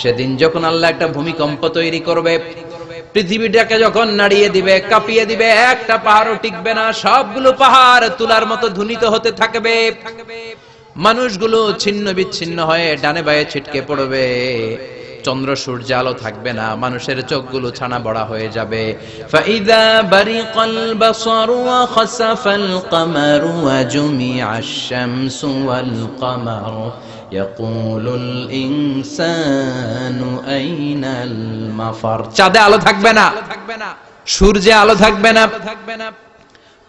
সেদিন যখন আল্লাহ একটা ভূমিকম্প তৈরি করবে, পৃথিবীটাকে যখন নাড়িয়ে দিবে, কাঁপিয়ে দিবে, একটা পাহাড়ও টিকবে না, সবগুলো পাহাড় তুলার মতো ধুনিত হতে থাকবে। মানুষগুলো ছিন্ন বিচ্ছিন্ন হয়ে ডানে বায়ে ছিটকে পড়বে। চন্দ্র সূর্য আলো থাকবে না, মানুষের চোখগুলো ছানা বড়া হয়ে যাবে। ফাইদা বারিকাল বাসারু খাসাফাল কামারু ওয়া জুমিআশ ওয়াল আইনাল মাফার চাঁদে আলো থাকবে না। সূর্যে আলো থাকবে না।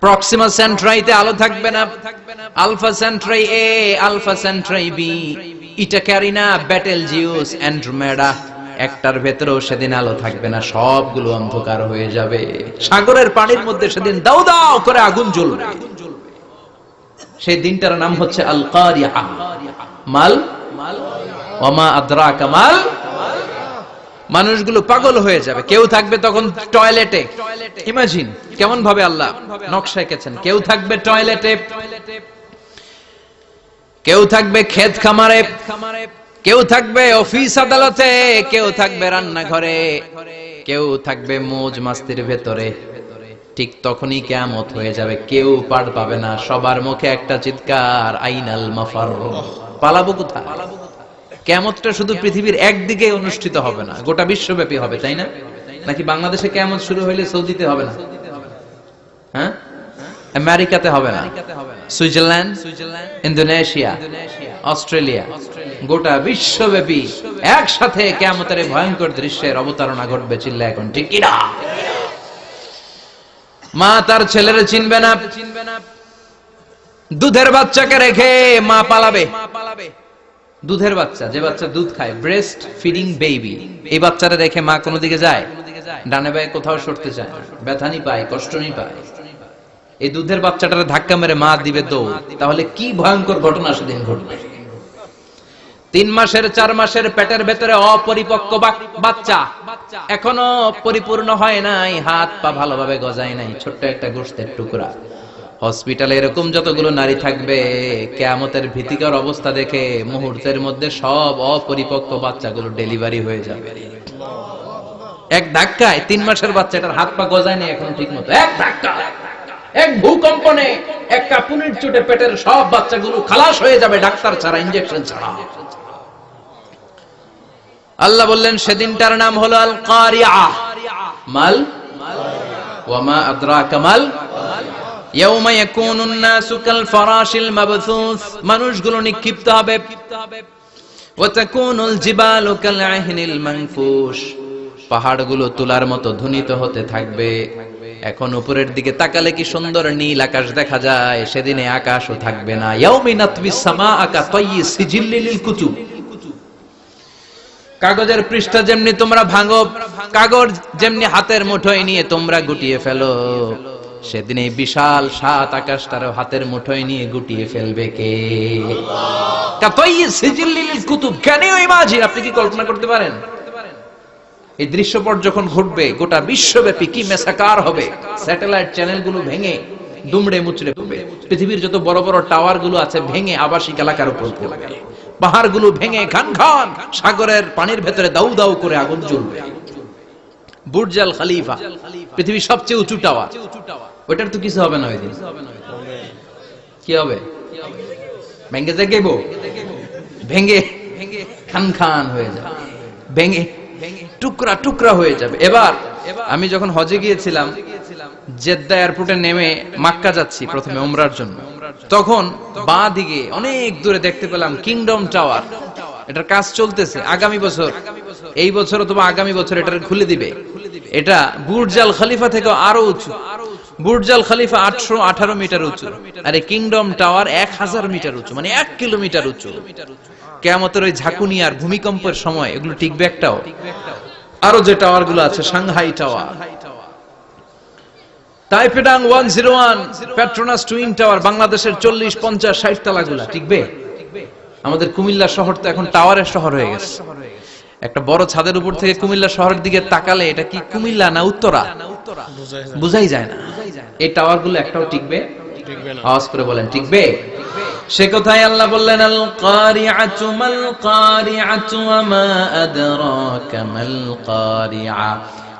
প্রক্সিমা সেন্ট্রাইতে আলো থাকবে না। Alpha Centauri A Alpha Centauri B Eta Carina Betelgeuse Andromeda একটার ভেতরেও সেদিন আলো থাকবে না। সবগুলো অন্ধকার হয়ে যাবে। সাগরের পানির মধ্যে সেদিন দাউ দাও করে আগুন জ্বলবে। সেই দিনটার নাম হচ্ছে আল কারিয়া মাল ওমা আদ্রাকা মাল? মানুষগুলো পাগল হয়ে যাবে। কেউ থাকবে তখন টয়লেটে। ইমাজিন কেমন ভাবে আল্লাহ নকশা এঁকেছেন? কেউ থাকবে টয়লেটে। কেউ থাকবে ক্ষেত খামারে। কেউ থাকবে অফিস আদালতে। কেউ থাকবে রান্নাঘরে। কেউ থাকবে মোজ মাস্তির ভেতরে। ঠিক তখনই কেয়ামত হয়ে যাবে। কেউ পার পাবে না। সবার মুখে একটা চিৎকার, আইনাল মাফার পালাবো কোথায়? কেয়ামতটা শুধু পৃথিবীর একদিকে অনুষ্ঠিত হবে না, গোটা বিশ্বব্যাপী হবে, তাই না? নাকি বাংলাদেশে কেয়ামত শুরু হইলে সৌদিতে হবে না? হ্যাঁ? আমেরিকাতে হবে না? সুইজারল্যান্ড? ইন্দোনেশিয়া? অস্ট্রেলিয়া? গোটা বিশ্বব্যাপী একসাথে কেয়ামতের ভয়ঙ্কর দৃশ্যের অবতারণা ঘটবে চিল্লা এখন, ঠিক কিনা? মা তার ছেলেরে চিনবে না। দুধের বাচ্চাকে রেখে মা পালাবে। দুধের বাচ্চা, যে বাচ্চা দুধ খায় ব্রেস্ট ফিডিং বেবি এই বাচ্চাটা রেখে মা কোনো দিকে যায়? ডানে বায়ে কোথাও সরতে চায় না। ব্যথানি পায় কষ্টনি পায়। এই দুধের বাচ্চাটারে ধাক্কা মেরে মা দিবে দৌড়। তাহলে কি ভয়ঙ্কর ঘটনা সেদিন ঘটবে? তিন মাসের, চার মাসের পেটের ভেতরে অপরিপক্ক বাচ্চা। এখনও পরিপূর্ণ হয় নাই, হাত পা ভালোভাবে গজায় নাই, ছোট্ট একটা গোষ্ঠের টুকরা। হসপিটালে এরকম যতগুলো নারী থাকবে, কেয়ামতের ভীতিকর অবস্থা দেখে মুহূর্তের মধ্যে সব অপরিপক্ক বাচ্চাগুলো ডেলিভারি হয়ে যাবে। এক ধাক্কায় তিন মাসের বাচ্চাটার হাত পা গজায় নেই এখন ঠিক মতো এক ধাক্কা, এক ভূকম্পনে এক কাপুনির চোটে পেটের সব বাচ্চাগুলো খালাস হয়ে যাবে, ডাক্তার ছাড়া ইঞ্জেকশন ছাড়া। আল্লাহ বললেন, সেদিনটার নাম হলো আল কারিয়া মাল? ওয়ামা আদ্রাকা মাল? ইয়াউমা ইয়াকুনুন নাসু কাল ফারাশিল মাবথুস মানুষগুলো নিক্ষিপ্ত হবে। পাহাড়গুলো তুলার মতো ধ্বনিত হতে থাকবে। এখন উপরের দিকে তাকালে কি সুন্দর নীল আকাশ দেখা যায়। সেদিনে আকাশও থাকবে না। সামাআকা তাইয়ি সিজিল্লিল কাগজের পৃষ্ঠা যেমনি তোমরা ভাঙো, কাগজ যেমনি হাতের মুঠোয় নিয়ে তোমরা গুটিয়ে ফেলো। সেদিন বিশাল সাত আকাশটার হাতের মুঠোয় নিয়ে গুটিয়ে ফেলবে কে? কুতুব ক্যান ইউ ইমাজিন আপনি কি কল্পনা করতে পারেন? এই দৃশ্যপট যখন ঘটবে, গোটা বিশ্বব্যাপী কি মেসাকার হবে? স্যাটেলাইট চ্যানেলগুলো ভেঙে, দুমড়ে মুচড়ে পৃথিবীর যত বড় বড় টাওয়ারগুলো আছে, ভেঙে আবাসিক এলাকার উপর পড়বে। পাহাড়গুলো ভেঙে খান খান সাগরের পানির ভেতরে দাউ দাউ করে আগুন জ্বলবে। বুর্জাল খালিফা, পৃথিবীর সবচেয়ে উঁচু টাওয়ার। ওইটার তো কিছু হবে না ওই কি হবে? ভেঙে যাইব ভেঙে খান খান হয়ে যাবে। ভেঙে টুকরা টুকরা হয়ে যাবে। এবার আমি যখন হজে গিয়েছিলাম, জেদ্দা এয়ারপোর্টে নেমে মাক্কা যাচ্ছি প্রথমে উমরার জন্য। তখন বাঁ দিকে অনেক দূরে দেখতে পেলাম কিংডম টাওয়ার এটার কাজ চলতেছে আগামী বছর। এই বছর অথবা আগামী বছর এটা খুলে দিবে। এটা বুর্জাল খলিফা থেকে আরও উঁচু। বুর্জাল খলিফা আটশো আঠারো মিটার উঁচু। আর এই কিংডম টাওয়ার এক হাজার মিটার উঁচু মানে এক কিলোমিটার উঁচু। কেমতের ওই ঝাঁকুনি আর ভূমিকম্পের সময় এগুলো টিকবে একটাও। আরও যে টাওয়ারগুলো আছে Shanghai tower তাইপেডাং one zero one Petronas twin tower বাংলাদেশের চল্লিশ পঞ্চাশ ষাট তালাগুলা টিকবে আমাদের কুমিল্লা শহর তো এখন টাওয়ারের শহর হয়ে গেছে। একটা বড় ছাদের উপর থেকে কুমিল্লা শহরের দিকে তাকালে এটা কি কুমিল্লা না উত্তরা? বুঝাই যায় না। এই টাওয়ারগুলো একটাও টিকবে আওয়াজ করে বলেন টিকবে সে কোথায় আল্লাহ বললেন আল কারিআতু মাল কারিআতু ওয়া মা আদরাকা মাল কারিআ।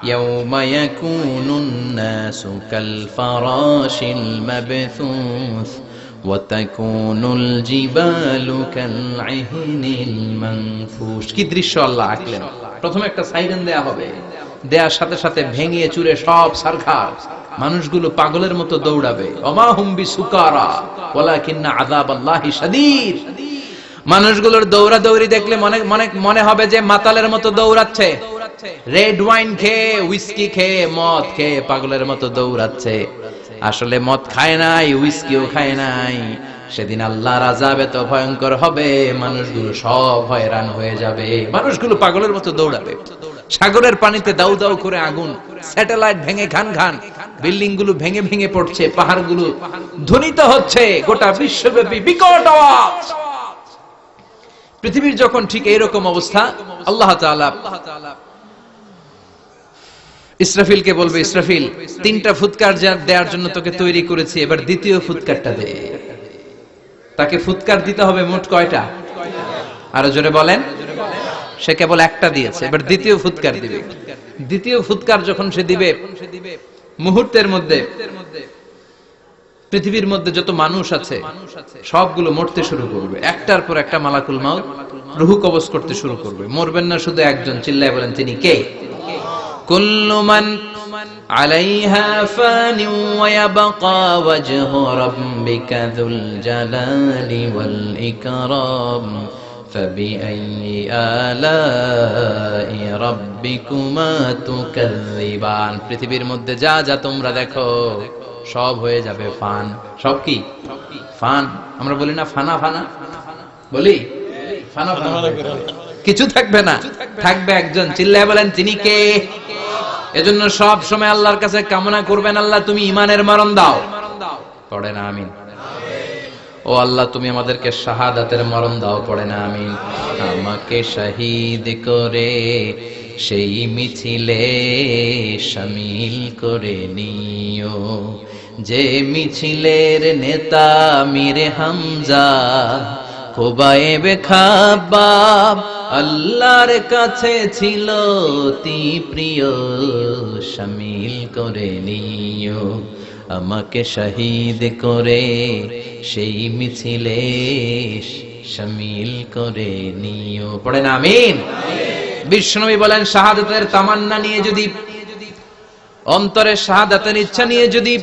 يوم يكون الناس كالفراش المبثوث وتكون الجبال كالعهن المنفوش কি দৃশ্য আল্লাহ আঁকলেন প্রথমে একটা সাইরেন দেয়া হবে দেয়ার সাথে সাথে ভেঙে চুরে সব সারখার মানুষগুলো পাগলের মতো দৌড়াবে অমাহুম্বি সুকারা ওয়ালাকিন্না আযাবাল্লাহি শাদীদ মানুষগুলোর দৌড়া দৌড়ি দেখলে মনে মনে মনে হবে যে মাতালের মতো দৌড়াচ্ছে রেড ওয়াইন খেয়ে উইস্কি খেয়ে, মদ খেয়ে পাগলের মতো দৌড়াচ্ছে। আসলে মদ খায় নাই উইস্কিও খায় নাই। সেদিন আল্লাহ রাজাব এত ভয়ঙ্কর হবে, মানুষগুলো সব হয়রান হয়ে যাবে। মানুষগুলো পাগলের মতো দৌড়াবে। সাগরের পানিতে দাউ দাউ করে আগুন, স্যাটেলাইট ভেঙে খান খান বিল্ডিংগুলো ভেঙে ভেঙে পড়ছে পাহাড়গুলো ধ্বনিত হচ্ছে, গোটা বিশ্বব্যাপী বিকট আওয়াজ। পৃথিবীর যখন ঠিক এইরকম অবস্থা, আল্লাহ তাআলা ইসরাফিলকে বলবে, ইসরাফিল, তিনটা ফুৎকার দেওয়ার জন্য তোকে তৈরি করেছি, এবার দ্বিতীয় ফুৎকারটা দে। তাকে ফুৎকার দিতে হবে মোট কয়টা? আরও জোরে বলেন। সে কেবল একটা দিয়েছে, এবার দ্বিতীয় ফুৎকার দিবে। দ্বিতীয় ফুৎকার যখন সে দিবে, মুহূর্তের মধ্যে, পৃথিবীর মধ্যে যত মানুষ আছে, সবগুলো মরতে শুরু করবে। একটার পর একটা মালাকুল মাউত, রুহু কবজ করতে শুরু করবে। মরবেন না শুধু একজন, চিল্লায় বলেন, তিনি কে? كل من عليها فان ويبقى وجه ربك ذو الجلال والإكرام فبأي آلاء ربكما تكذبان পৃথিবীর মধ্যে যা যা তোমরা দেখো সব হয়ে যাবে ফান সব কি ফান আমরা বলি না ফানা ফানা বলি ফানা ফানা হয়ে যাবে। কিছু থাকবে না। থাকবে একজন। চিল্লায় বলেন, তিনি কে? এজন্য সব সময় আল্লাহর কাছে কামনা করবেন, আল্লাহ, তুমি ইমানের মরণ দাও। পড়ে না, আমিন। ও আল্লাহ, তুমি আমাদেরকে শাহাদাতের মরণ দাও, পড়ে না, আমিন। আমাকে শহীদ করে, সেই মিছিলে শামিল করে নিও। যে মিছিলের নেতা মিরে হামজা খোবায়েবে খাবাব আল্লাহর কাছে ছিল অতি প্রিয় শামিল করে নিও, আমাকে শহীদ করে সেই মিছিলে শামিল করে নিও। পড়েন আমিন। বিষ্ণবী বলেন, শাহাদাতের তামান্না নিয়ে যদি অন্তরে শাহাদাতের ইচ্ছা নিয়ে যদি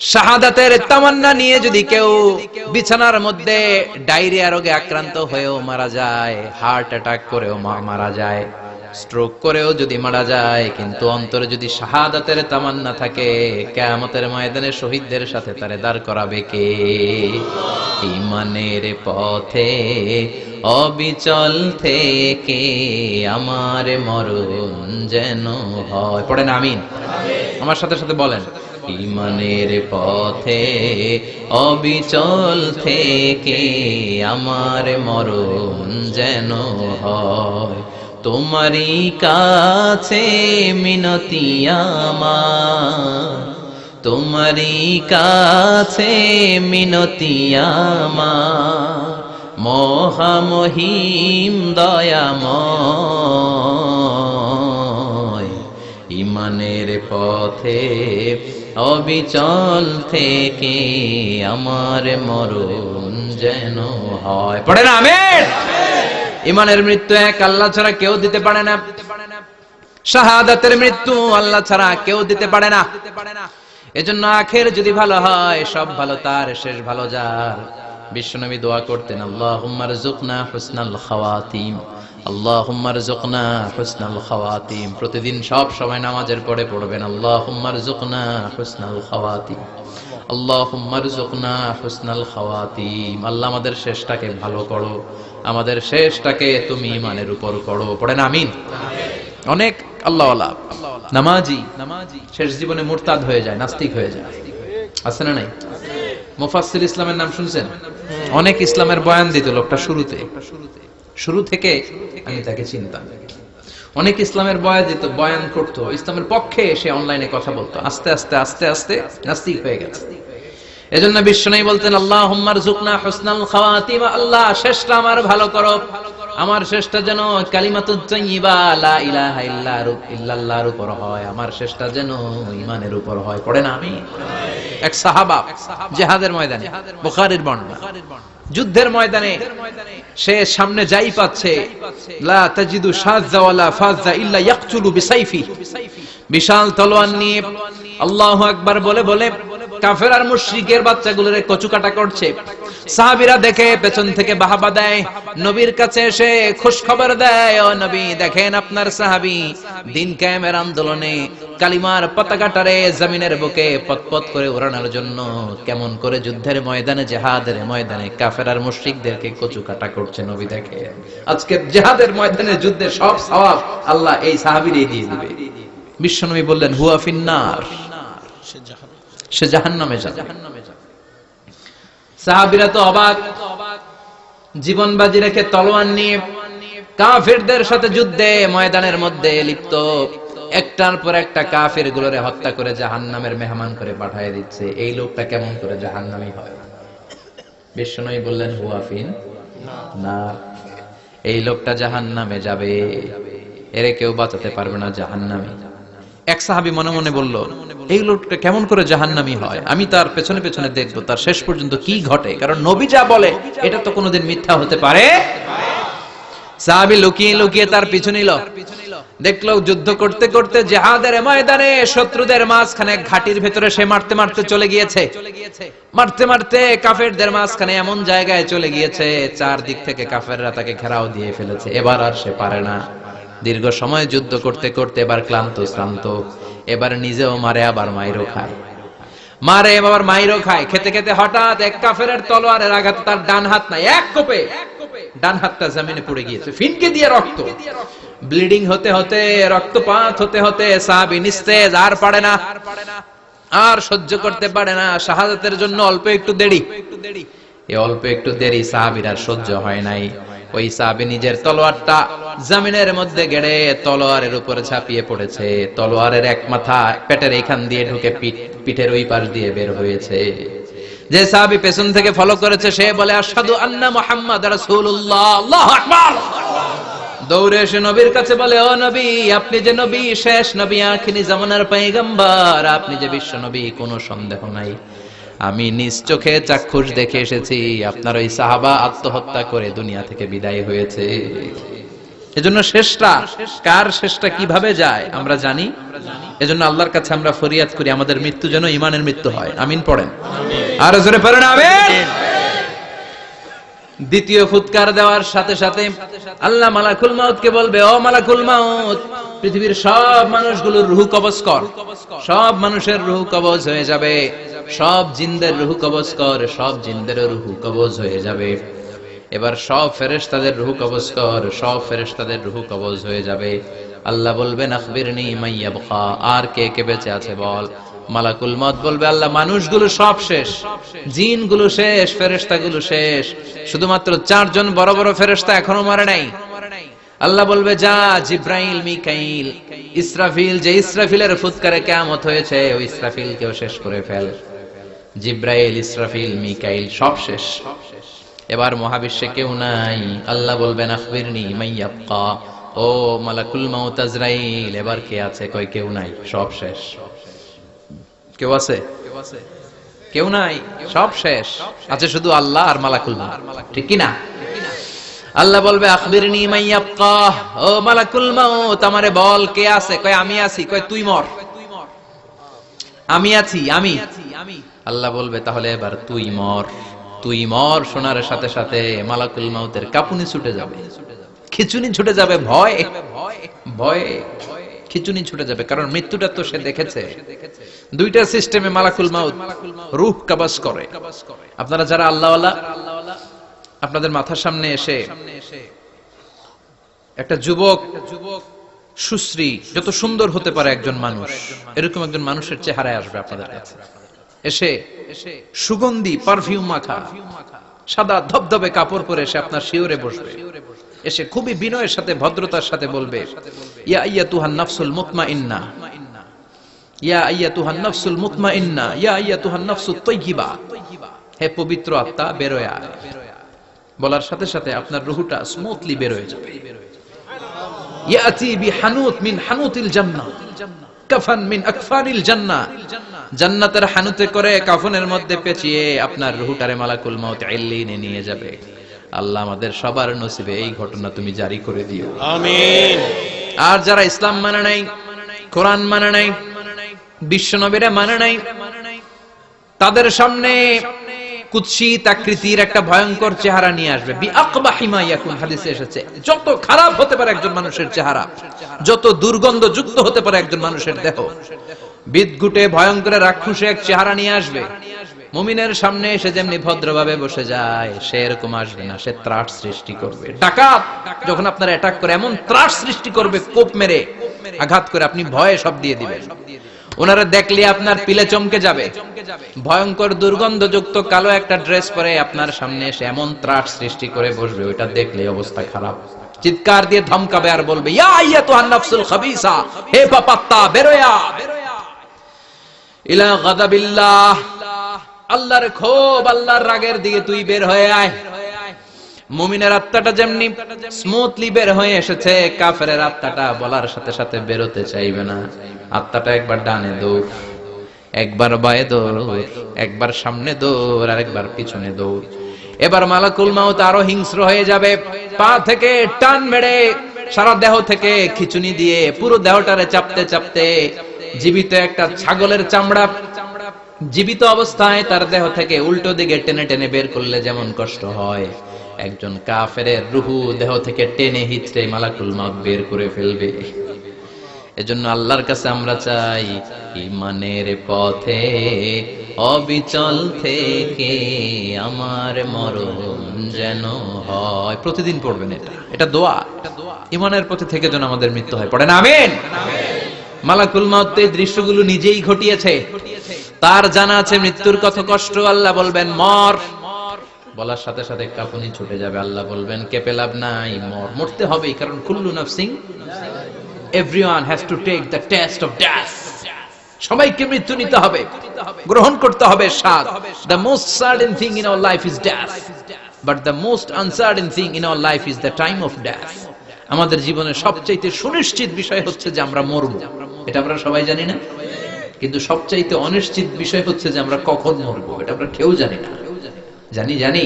শাহাদাতের তামান্না নিয়ে যদি কেউ বিছানার মধ্যে ডায়রিয়া রোগে আক্রান্ত হয়েও মারা যায়, হার্ট অ্যাটাক করেও মারা যায়, স্ট্রোক করেও যদি মারা যায়, কিন্তু অন্তরে যদি শাহাদাতের তামান্না থাকে, কেয়ামতের ময়দানে শহীদদের সাথে তারে দাঁড় করাবে কে? ইমানের পথে অবিচল থেকে আমার মরণ যেন হয়। পড়েন আমিন। আমার সাথে সাথে বলেন। ইমানের পথে অবিচল থেকে আমার মরণ যেন হয়। তোমারই কাছে মিনতি আমার। তোমারই কাছে মিনতি আমার। মহামহিম দয়াময়। ইমানের পথে অবিচল থেকে আমার মরণ যেন হয়। পড়ে না আমের ইমানের মৃত্যু এক, আল্লাহ ছাড়া কেউ দিতে পারে না। শাহাদাতের মৃত্যু আল্লাহ ছাড়া কেউ দিতে পারে না। এজন্য আখের যদি ভালো হয়, সব ভালো, তার শেষ ভালো যার। বিশ্বনবী দোয়া করতেন আল্লাহুম্মার জুকনা হুসনাল খাওয়াতিম। আল্লাহুম্মার জুকনা খাওয়াতিম। প্রতিদিন সব সময় নামাজের পরে পড়বেন। জুকনা আল্লাহুম্মার জুকনা হুসনাল খাওয়াতিম। আল্লাহ আমাদের শেষটাকে ভালো করো। আমাদের শেষটাকে তুমি ইমানের উপর করো। পড়েন আমিন। অনেক আল্লাহ নামাজি। শেষ জীবনে মুরতাদ হয়ে যায়, নাস্তিক হয়ে যায়। আছে না নাই? মুফাসসির ইসলামের নাম শুনছেন? অনেক ইসলামের বয়ান দিত লোকটা শুরুতে শুরুতে। শুরু থেকে আমি তাকে চিনতাম। অনেক ইসলামের বয়ান দিত, বয়ান করতো। ইসলামের পক্ষে সে অনলাইনে কথা বলতো। আস্তে আস্তে আস্তে আস্তে নাস্তিক হয়ে গেছে। এজন্য বিশ্বনবী বলতেন আল্লাহ হুম্মার জুকনা আল্লাহ শেষটা আমার ভালো করো। আমার শেষটা যেন লা ইলাহা ইল্লা ইল্লাল্লাহর উপর হয়। আমার শেষটা যেন ঈমানের উপর হয়। আমি? এক সাহাবা, জিহাদের ময়দানে, বুখারীর বর্ণনা। যুদ্ধের ময়দানে সে সামনে যাই পাচ্ছে। লা তাজিদু বিসাইফি। বিশাল তলোয়ার নিয়ে আল্লাহ আকবার বলে বলে কাফের আর মুশরিকের বাচ্চাগুলোরে কচুকাটা করছে। সাহাবীরা দেখে পেছন থেকে বাহাবা দেয়, নবীর কাছে এসে খুশ খবর দেয়, ও নবী, দেখেন আপনার সাহাবী, দিন কায়েমের আন্দোলনে কালিমার পতাকাটারে জমিনের বুকে পতপত করে ওড়ানোর জন্য কেমন করে যুদ্ধের ময়দানে, জেহাদের ময়দানে কাফের আর মুশ্রিকদেরকে কচু কাটা করছে নবী দেখে। আজকে জেহাদের ময়দানে যুদ্ধের সব সওয়াব আল্লাহ এই সাহাবীরই দিয়ে দিবে। বিশ্বনবী বললেন, হুয়া ফিন্নার। সে জাহান্নামে যাবে। সাহাবীরা তো অবাক। জীবন বাজি রেখে তলোয়ার নিয়ে কাফেরদের সাথে যুদ্ধে ময়দানের মধ্যে লিপ্ত। একটার পর একটা কাফের গুলোরে হত্যা করে জাহান্নামের মেহমান করে পাঠিয়ে দিচ্ছে। এই লোকটা কেমন করে জাহান্নামি হয়? বিশ্বনবী বললেন হুয়াফিন না, এই লোকটা জাহান্নামে যাবে। এরে কেউ বাঁচাতে পারবে না জাহান জাহান্নামে। এক সাহাবী মনে মনে বলল, এই লোকটা কেমন করে জাহান্নামি হয়? আমি তার পেছনে পেছনে দেখব, তার শেষ পর্যন্ত কি ঘটে? কারণ নবী যা বলে, এটা তো কোনোদিন মিথ্যা হতে পারে? সাহাবী লুকিয়ে লুকিয়ে তার পিছু নিল। দেখল, যুদ্ধ করতে করতে জেহাদের ময়দানে শত্রুদের মাঝখানে ঘাটির ভেতরে সে মারতে মারতে চলে গিয়েছে। মারতে মারতে কাফেরদের মাঝখানে এমন জায়গায় চলে গিয়েছে চার দিক থেকে কাফেররা তাকে ঘেরাও দিয়ে ফেলেছে। এবার আর সে পারে না। দীর্ঘ সময় যুদ্ধ করতে করতে এবার ক্লান্ত, শ্রান্ত। এবার নিজেও মারে, আবার মাইরও খায়। মারে, আবার মাইরও খায়। খেতে খেতে হঠাৎ এক কাফেরের তলোয়ারের আঘাত, তার ডান হাত নাই, এক কোপে। ডান হাতটা জমিনে পড়ে গিয়েছে। ফিনকে দিয়ে রক্ত। ব্লিডিং হতে হতে, রক্তপাত হতে হতে সাহাবি নিস্তেজ, আর পারে না। আর সহ্য করতে পারে না। শাহাদাতের জন্য অল্প একটু দেরি। এই অল্প একটু দেরি সাহাবির আর সহ্য হয় নাই। ওই সাহাবি নিজের তলোয়ারটা জামিনের মধ্যে গেড়ে তলোয়ারের উপরে ঝাঁপিয়ে পড়েছে। তলোয়ারের এক মাথা পেটের এখান দিয়ে ঢুকে পিঠের ওই পাশ দিয়ে বের হয়েছে। যে সাহাবি পেছন থেকে ফলো করেছে, সে বলে, আশহাদু আন্না মুহাম্মাদ রাসূলুল্লাহ। আল্লাহু আকবার। দৌড়ে এসে নবীর কাছে বলে, ও নবী, আপনি যে নবী, শেষ নবী, আখিরি জামানার পয়গম্বর আপনি যে বিশ্ব নবী, কোনো সন্দেহ নাই। আমি নিজ চোখে চাক্ষুষ দেখে এসেছি। আপনার ওই সাহাবা আত্মহত্যা করে দুনিয়া থেকে বিদায় হয়েছে। এজন্য শেষটা, কার শেষটা কীভাবে যায়, আমরা জানি। এজন্য আল্লাহর কাছে আমরা ফরিয়াদ করি, আমাদের মৃত্যু যেন ইমানের মৃত্যু হয়। আমিন পড়েন। আর জোরে পড়েন, আমিন। দ্বিতীয় ফুৎকার দেওয়ার সাথে সাথে আল্লাহ মালাকুল মাউতকে বলবে, ও মালাকুল মাউত, পৃথিবীর সব মানুষগুলোর রুহু কবজ কর। সব মানুষের রুহু কবজ হয়ে যাবে। সব জিনদের রুহু কবজ কর, সব জিনদের রুহু কবজ হয়ে যাবে। এবার সব ফেরেশতাদের রুহু কবজ কর, সব ফেরেশতাদের রুহু কবজ হয়ে যাবে। আল্লাহ বলবেন, আখবিরনি মাইয়াবখা, আর কে কে বেঁচে আছে বল? মালাকুল মত বলবে, আল্লাহ, মানুষগুলো সব শেষ। জিনগুলো শেষ, ফেরেশতাগুলো শেষ। শুধুমাত্র চারজন বড় বড় ফেরেশতা এখনও মারে নাই। আল্লাহ বলবে, যা জিব্রাইল, মিকাইল, ইসরাফিল, যে ইসরাফিলের ফুৎকারে কিয়ামত হয়েছে, ওই ইসরাফিল কেও শেষ করে ফেল। জিব্রাইল, ইসরাফিল, মিকাইল সব শেষ। এবার মহাবিশ্বে কেউ নাই। আল্লাহ বলবেন, আখবিরনি মাইয়াবকা ও মালাকুল মাউত আজরাইল, এবার কে আছে কই কেউ নাই, সব শেষ। কেউ আছে? কেউ নাই? সব শেষ। আছে শুধু আল্লাহ আর মালাকুল ঠিক কি না আল্লাহ বলবে, আখবিরনি ও মালাকুল মাউত, আমারে বল কে আছে? কয়, আমি আছি। কয়, তুই মর। আমি আছি। আমি। আল্লাহ বলবে, তাহলে এবার তুই মর। তুই মর, শোনার সাথে সাথে মালাকুল মাউতের কাপুনি ছুটে যাবে। খিচুনি ছুটে যাবে ভয় ভয়। ভয়। খিচুনি ছুটে যাবে, কারণ মৃত্যুটা তো সে দেখেছে। দুইটা সিস্টেমে মালাকুল মাউত, রূহ কাবাস করে। আপনারা যারা আল্লাহ আপনাদের মাথার সামনে এসে একটা যুবক যুবক সুশ্রী, যত সুন্দর হতে পারে একজন মানুষ, এরকম একজন মানুষের চেহারায় আসবে আপনাদের কাছে। এসে সুগন্ধি পারফিউম মাখা, সাদা ধবধবে কাপড় পরে এসে আপনার শিওরে বসবে। এসে খুবই বিনয়ের সাথে, ভদ্রতার সাথে বলবে, ইয়া ইয়া তুহান নাফসুল মুতমাইন্না। ইয়া আইয়াতুহান নাফসুল মুতমাইন্না। ইয়া আইয়াতুহান নাফসুত তাইয়্যিবা হে পবিত্র আত্মা বের আয়। বলার সাথে সাথে আপনার রুহুটা স্মুথলি বের হয়ে যাবে। ইয়াতি বিহানুত মিন হানুতিল জান্নাহ। কাফান মিন আকফানিল জান্নাহ। জান্নাতের হানুতে করে কাফনের মধ্যে পেঁচিয়ে আপনার রুহুটারে মালাকুল মাউত ইল্লিনে নিয়ে যাবে। আল্লাহ আমাদের সবার নসিবে এই ঘটনা তুমি জারি করে দিও। আর যারা ইসলাম মানে নাই কোরআন মানে নাই বিশ্ব নবীরা মানে নাই তাদের সামনে কুৎসিত আকৃতির একটা ভয়ঙ্কর চেহারা নিয়ে আসবে। হাদিসে এসেছে। যত খারাপ হতে পারে একজন মানুষের চেহারা যত দুর্গন্ধ যুক্ত হতে পারে একজন মানুষের দেহ বিদগুটে ভয়ঙ্কর রাক্ষসে এক চেহারা নিয়ে আসবে। মুমিনের সামনে এসে যেমনি ভদ্রভাবে বসে যায় সে এরকম আসবে না সে ত্রাস সৃষ্টি করবে। ডাকাত যখন আপনার অ্যাটাক করে, এমন ত্রাস সৃষ্টি করবে, কোপ মেরে আঘাত করে আপনি ভয়ে সব দিয়ে দিবেন। ওনারা দেখলে আপনার পিলে চমকে যাবে। ভয়ঙ্কর দুর্গন্ধযুক্ত কালো একটা ড্রেস পরে আপনার সামনে এসে এমন ত্রাস সৃষ্টি করে বসবে, ওইটা দেখলে অবস্থা খারাপ। চিৎকার দিয়ে ধমকাবে আর বলবে, ইয়া আইয়াতুহান নাফসুল খাবিসা, হে পাপাত্তা বেরোয়া। ইলা গাদাবিল্লাহ। আল্লাহর ক্ষোভ আল্লাহর রাগের দিকে তুই বের হয়ে আয়। মুমিনের আত্মাটা যেমনি স্মুথলি বের হয়ে এসেছে কাফের আত্মাটা বলার সাথে সাথে বেরোতে চাইবে না। আত্মাটা একবার ডানে দৌড়, একবার বায়ে দৌড়, একবার সামনে দৌড় আর একবার পিছনে দৌড়। এবার মালাকুল মাউত আরও হিংস্র হয়ে যাবে, পা থেকে টান মেরে সারা দেহ থেকে খিচুনি দিয়ে পুরো দেহটারে চাপতে চাপতে জীবিত একটা ছাগলের চামড়া জীবিত অবস্থায় তার দেহ থেকে উল্টো দিকে টেনে টেনে বের করলে যেমন কষ্ট হয়। একজন কাফের রুহু দেহ থেকে টেনে হিচড়ে মালাকুল মাউত বের করে ফেলবে। এজন্য আল্লাহর কাছে আমরা চাই, ইমানের পথে, অবিচল থেকে আমার মরণ যেন হয়। প্রতিদিন পড়বেন এটা। এটা দোয়া। ইমানের পথে থেকে যেন আমাদের মৃত্যু হয়। পড়েন, আমিন। মালাকুল মাউত দৃশ্যগুলো নিজেই ঘটিয়েছে। তার জানা আছে মৃত্যুর কত কষ্ট, আল্লাহ বলবেন, মর। বলার সাথে সাথে কাপুনি ছুটে যাবে, আল্লাহ বলবেন, কেঁপে লাভ নাই, মর। মরতে হবেই, কারণ কুল্লু নাফসিং everyone has to take the taste of death সবাইকে মৃত্যু নিতে হবে, গ্রহণ করতে হবে স্বাদ। The most certain thing in our life is death but the most uncertain thing in our life is the time of death আমাদের জীবনের সবচাইতে সুনিশ্চিত বিষয় হচ্ছে যে আমরা মরব। এটা আমরা সবাই জানি না? কিন্তু সবচাইতে অনিশ্চিত বিষয় হচ্ছে যে আমরা কখন মরব, এটা আমরা কেউ জানি না। জানি জানি।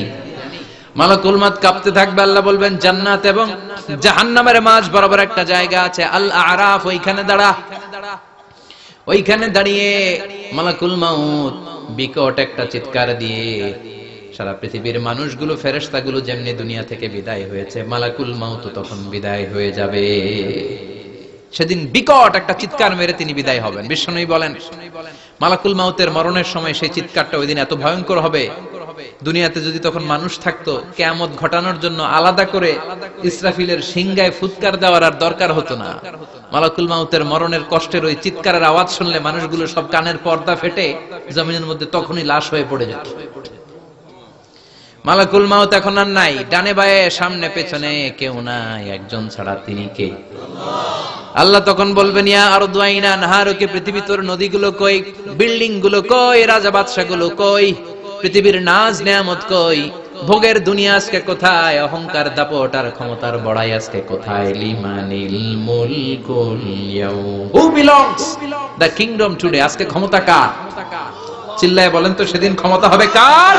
কাঁপতে থাকবে, আল্লাহ বলবেন, জান্নাত এবং মাঝ বরাবর একটা জায়গা আছে আল আরাফ ওইখানে দাঁড়া। ওইখানে দাঁড়িয়ে মালাকুল মাউত বিকট একটা চিৎকার দিয়ে সারা পৃথিবীর মানুষগুলো, ফেরেশতাগুলো যেমনি দুনিয়া থেকে বিদায় হয়েছে, মালাকুল মাউত তখন বিদায় হয়ে যাবে। সেদিন বিকট একটা চিৎকার মেরে তিনি বিদায় হবেন। বিষ্ণুই বলেন, মালাকুল মাউতের মরণের সময় সেই চিৎকারটা ওই দিন এত ভয়ঙ্কর হবে। দুনিয়াতে যদি তখন মানুষ থাকতো, কেয়ামত ঘটানোর জন্য আলাদা করে ইসরাফিলের সিংগায় ফুৎকার দেওয়ার আর দরকার হতো না। মালাকুল মাউতের মরণের কষ্টের ওই চিৎকারের আওয়াজ শুনলে মানুষগুলো সব কানের পর্দা ফেটে জমিনের মধ্যে তখনই লাশ হয়ে পড়ে যেত। মালাকুল মাউত এখন আর নাই। ডানে বায়ে, সামনে পেছনে কেউ নাই। একজন ছাড়া তিনি কে? আল্লাহ তখন বলবেন, ইয়া আর দুয়াইনা নাহারকে পৃথিবী তোর নদীগুলো কই? বিল্ডিংগুলো কই? রাজা বাদশা গুলো কই? পৃথিবীর নাজ নেয়ামত কই? ভোগের দুনিয়া আজকে কোথায়? অহংকার দাপট আর ক্ষমতার বড়াই আজকে কোথায়? লিমানিল মুলকুল who belongs the kingdom today আজকে ক্ষমতা কার? চিল্লায় বলেন তো, সেদিন ক্ষমতা হবে কার?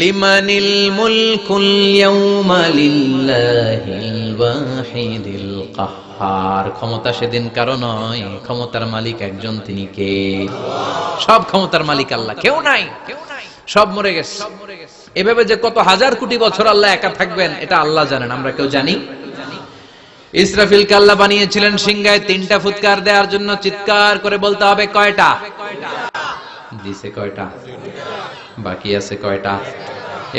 লিমানিল মুলকুল ইয়াউমা লিল্লাহিল ওয়াহিদিল কাহ্হার ক্ষমতা সেদিন কারও নয়, ক্ষমতার মালিক একজন তিনি কে? সব ক্ষমতার মালিক আল্লাহ, কেউ নাই সব মরে গেছে। এভাবে যে কত হাজার কোটি বছর আল্লাহ একা থাকবেন, এটা আল্লাহ জানেন, আমরা কেউ জানি। ইসরাফিল কাল্লা বানিয়েছিলেন সিংহায় তিনটা ফুৎকার দেওয়ার জন্য চিৎকার করে বলতে হবে, কয়টা? দিছে কয়টা? বাকি আছে কয়টা?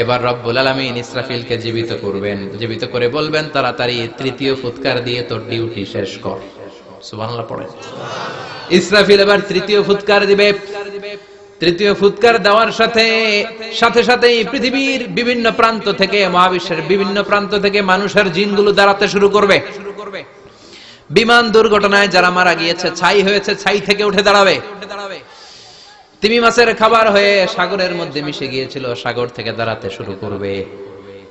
এবার রব্বুল আলামিন ইসরাফিলকে জীবিত করবেন। জীবিত করে বলবেন, তাড়াতাড়ি তৃতীয় ফুৎকার দিয়ে তোর ডিউটি শেষ কর। ইসরাফিল এবার তৃতীয় ফুৎকার দিবে। তৃতীয় ফুৎকার দেওয়ার সাথে সাথে সাথেই পৃথিবীর বিভিন্ন প্রান্ত থেকে, মহাবিশ্বের বিভিন্ন প্রান্ত থেকে মানুষের জিনগুলো দাঁড়াতে শুরু করবে। বিমান দুর্ঘটনায় যারা মারা গিয়েছে, ছাই হয়েছে, ছাই থেকে উঠে দাঁড়াবে। তিমি মাছের খাবার হয়ে সাগরের মধ্যে মিশে গিয়েছিল, সাগর থেকে দাঁড়াতে শুরু করবে।